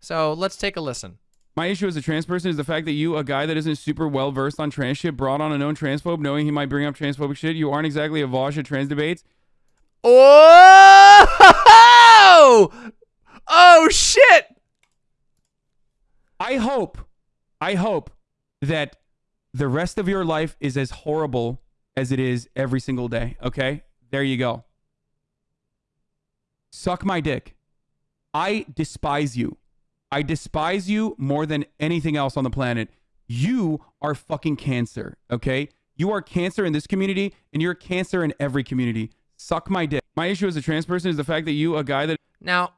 So let's take a listen. My issue as a trans person is the fact that you, a guy that isn't super well versed on trans shit, brought on a known transphobe knowing he might bring up transphobic shit. You aren't exactly a Vaush at trans debates. Oh! Oh shit! I hope, I hope that the rest of your life is as horrible as it is every single day. Okay? There you go. Suck my dick. I despise you. I despise you more than anything else on the planet. You are fucking cancer, okay? You are cancer in this community, and you're cancer in every community. Suck my dick. My issue as a trans person is the fact that you, a guy that Now,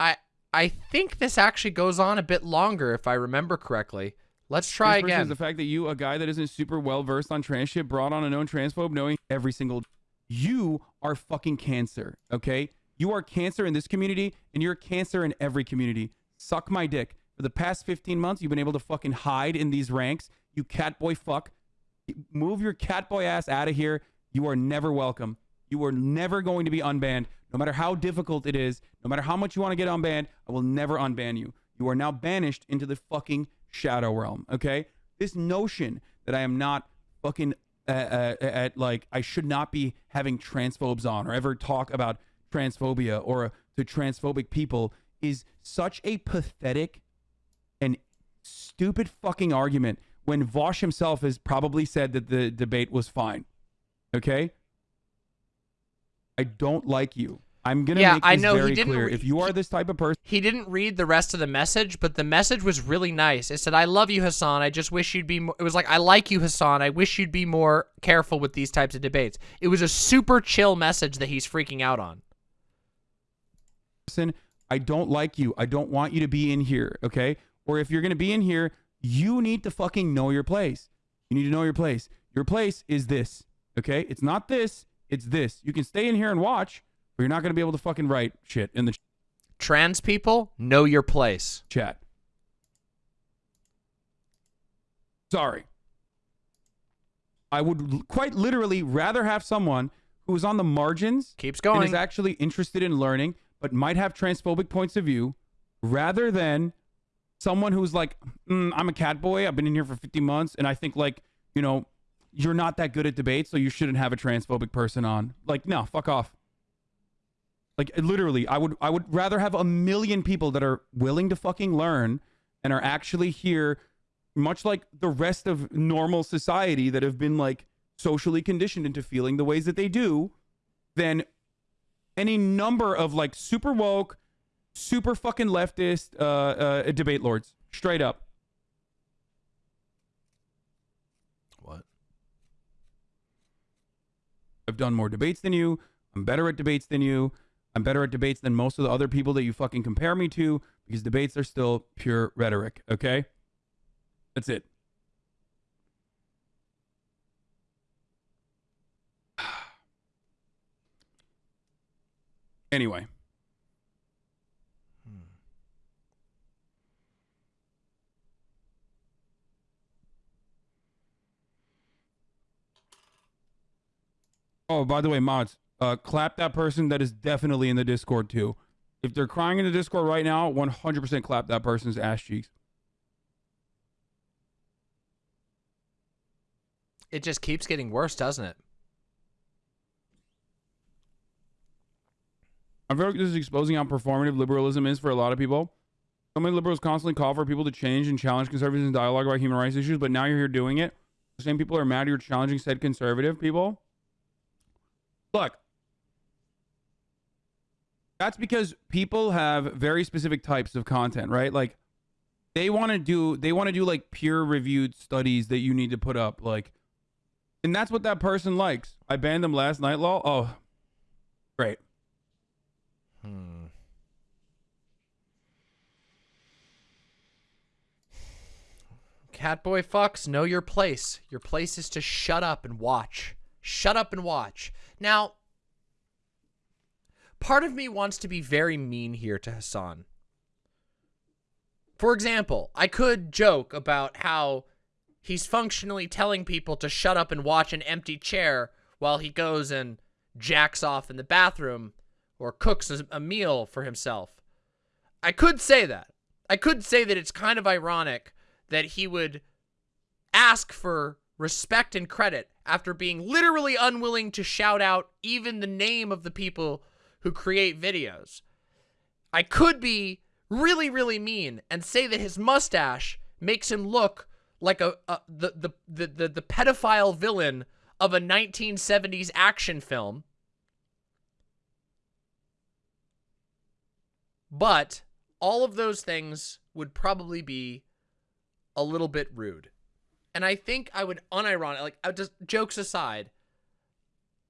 I I think this actually goes on a bit longer if I remember correctly. Let's try trans person is again. the fact that you, a guy that isn't super well versed on trans shit, brought on a known transphobe knowing every single. You are fucking cancer, okay? You are cancer in this community, and you're cancer in every community. Suck my dick. For the past 15 months, you've been able to fucking hide in these ranks. You catboy fuck. Move your catboy ass out of here. You are never welcome. You are never going to be unbanned. No matter how difficult it is, no matter how much you want to get unbanned, I will never unban you. You are now banished into the fucking shadow realm, okay? This notion that I am not fucking uh, uh, at like I should not be having transphobes on or ever talk about transphobia or uh, to transphobic people is such a pathetic and stupid fucking argument when Vaush himself has probably said that the debate was fine. Okay? I don't like you. I'm gonna Yeah, make I know, he didn't clear. if you are this type of person, He didn't read the rest of the message, but the message was really nice. It said, "I love you, Hasan. I just wish you'd be." More, it was like, "I like you, Hasan. I wish you'd be more careful with these types of debates." It was a super chill message that he's freaking out on. person, I don't like you. I don't want you to be in here, okay? Or if you're going to be in here, you need to fucking know your place. You need to know your place. Your place is this, okay? It's not this, it's this. You can stay in here and watch, but you're not going to be able to fucking write shit in the Trans people, know your place. chat. Sorry. I would quite literally rather have someone who is on the margins Keeps and going. is actually interested in learning, but might have transphobic points of view, rather than someone who's like, mm, I'm a cat boy. I've been in here for 50 months, and I think like, you know, you're not that good at debate, so you shouldn't have a transphobic person on. Like, no, fuck off. Like literally, I would I would rather have a million people that are willing to fucking learn and are actually here, much like the rest of normal society that have been like socially conditioned into feeling the ways that they do, than any number of like super woke, super fucking leftist uh, uh, debate lords. Straight up. what? I've done more debates than you. I'm better at debates than you. I'm better at debates than most of the other people that you fucking compare me to because debates are still pure rhetoric, okay? That's it. <sighs> Anyway. Hmm. Oh, by the way, mods, uh, clap that person that is definitely in the Discord too. If they're crying in the Discord right now, 100% clap that person's ass cheeks. It just keeps getting worse, doesn't it? I feel like this is exposing how performative liberalism is for a lot of people. So many liberals constantly call for people to change and challenge conservatives in dialogue about human rights issues, but now you're here doing it. The same people are mad you're challenging said conservative people. Look, that's because people have very specific types of content, right? Like they want to do they want to do like peer reviewed studies that you need to put up like and that's what that person likes. I banned them last night, lol. Oh. Great. Hmm. Catboy Fox, know your place. Your place is to shut up and watch. Shut up and watch. Now, part of me wants to be very mean here to Hasan. For example, I could joke about how he's functionally telling people to shut up and watch an empty chair while he goes and jacks off in the bathroom or cooks a, meal for himself. I could say that. I could say that it's kind of ironic that he would ask for respect and credit after being literally unwilling to shout out even the name of the people who create videos. I could be really, really mean and say that his mustache makes him look like a, a the, the, the, the, the pedophile villain of a 1970s action film. But all of those things would probably be a little bit rude. And I think I would unironic like just jokes aside,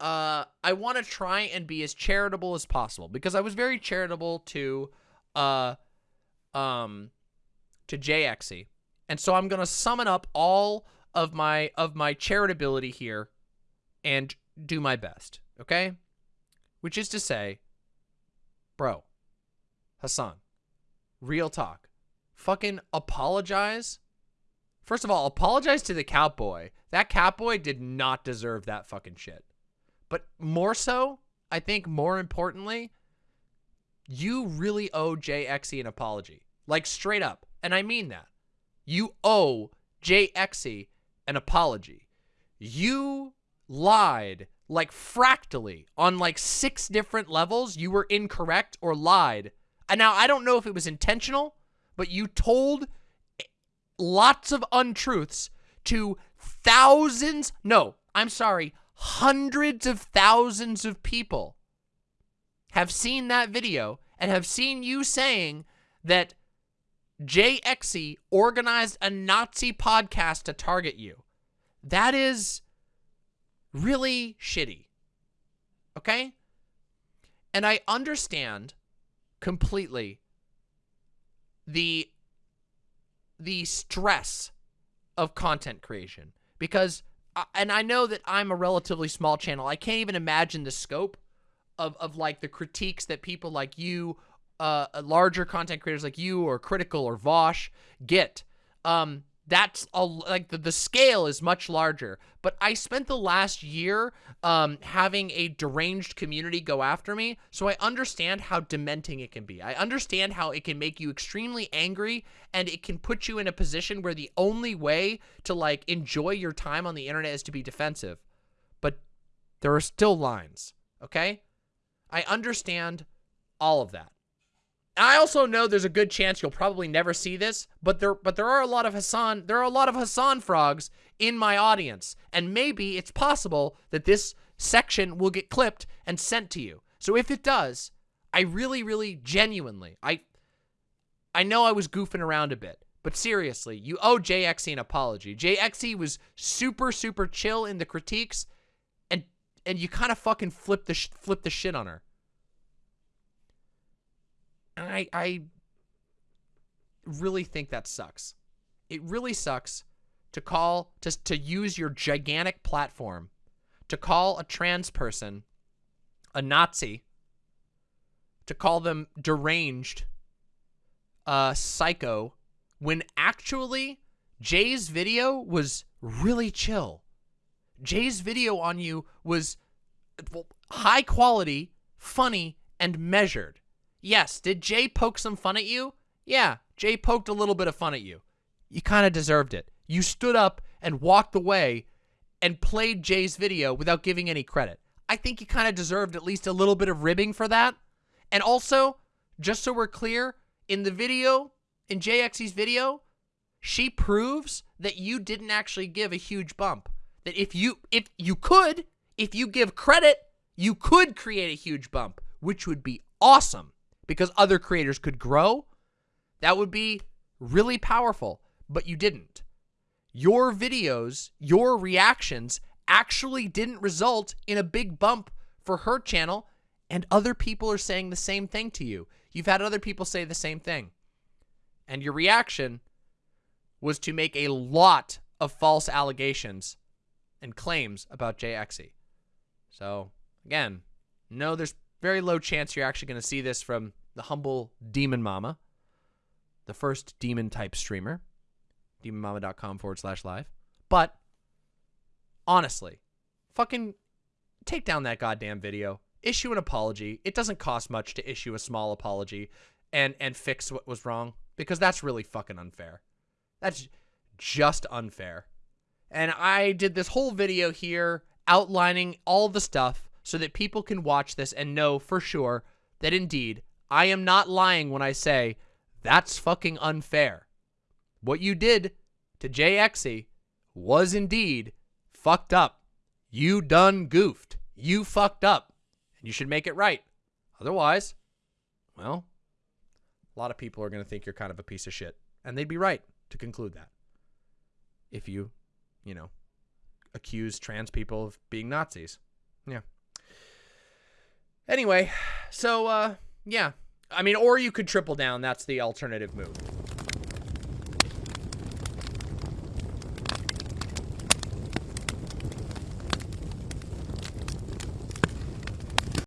uh I want to try and be as charitable as possible because I was very charitable to uh um to JXE. And so I'm going to summon up all of my of my charitability here and do my best, okay? Which is to say, bro, Hasan, real talk. Fucking apologize. First of all, apologize to the cowboy. That cowboy did not deserve that fucking shit. But more so, I think more importantly, you really owe JXE an apology. Like straight up. And I mean that. You owe JXE an apology. You lied like fractally on like six different levels. You were incorrect or lied. And now I don't know if it was intentional, but you told lots of untruths to thousands, no, I'm sorry, hundreds of thousands of people have seen that video and have seen you saying that JXE organized a Nazi podcast to target you. That is really shitty. Okay? And I understand completely the the stress of content creation because and I know that I'm a relatively small channel. I can't even imagine the scope of of like the critiques that people like you uh larger content creators like you or critical or Vaush get um that's a, like the, the scale is much larger. But i spent the last year um, having a deranged community go after me so i understand how dementing it can be. I understand how it can make you extremely angry and it can put you in a position where the only way to like enjoy your time on the internet is to be defensive. But there are still lines okay? I understand all of that I also know there's a good chance you'll probably never see this, but there but there are a lot of Hasan there are a lot of Hasan frogs in my audience, and maybe it's possible that this section will get clipped and sent to you. So if it does, I really really genuinely I I know I was goofing around a bit, but seriously, you owe JXE an apology. JXE was super super chill in the critiques and and you kind of fucking flipped the flip the shit on her. And I, I really think that sucks. It really sucks to call, to, to use your gigantic platform to call a trans person a Nazi, to call them deranged, uh, psycho, when actually Jay's video was really chill. Jay's video on you was high quality, funny, and measured. Yes, did Jay poke some fun at you? Yeah, Jay poked a little bit of fun at you. You kind of deserved it. You stood up and walked away and played Jay's video without giving any credit. I think you kind of deserved at least a little bit of ribbing for that. And also, just so we're clear, in the video, in JXE's video, she proves that you didn't actually give a huge bump. That if you if you could, if you give credit, you could create a huge bump, which would be awesome because other creators could grow, that would be really powerful, but you didn't. Your videos, your reactions actually didn't result in a big bump for her channel, and other people are saying the same thing to you. You've had other people say the same thing. And your reaction was to make a lot of false allegations and claims about JXE. So, again, no, there's very low chance you're actually going to see this from the humble Demon Mama, the first demon type streamer, demonmama.com forward slash live. But honestly, fucking take down that goddamn video, issue an apology. It doesn't cost much to issue a small apology and and fix what was wrong because that's really fucking unfair. That's just unfair. And I did this whole video here outlining all the stuff so that people can watch this and know for sure that indeed I am not lying when I say that's fucking unfair. What you did to JXE was indeed fucked up. You done goofed. You fucked up. And you should make it right. Otherwise, well, a lot of people are going to think you're kind of a piece of shit. And they'd be right to conclude that. If you, you know, accuse trans people of being Nazis. Yeah. Anyway, so, uh, yeah. I mean, or you could triple down. That's the alternative move.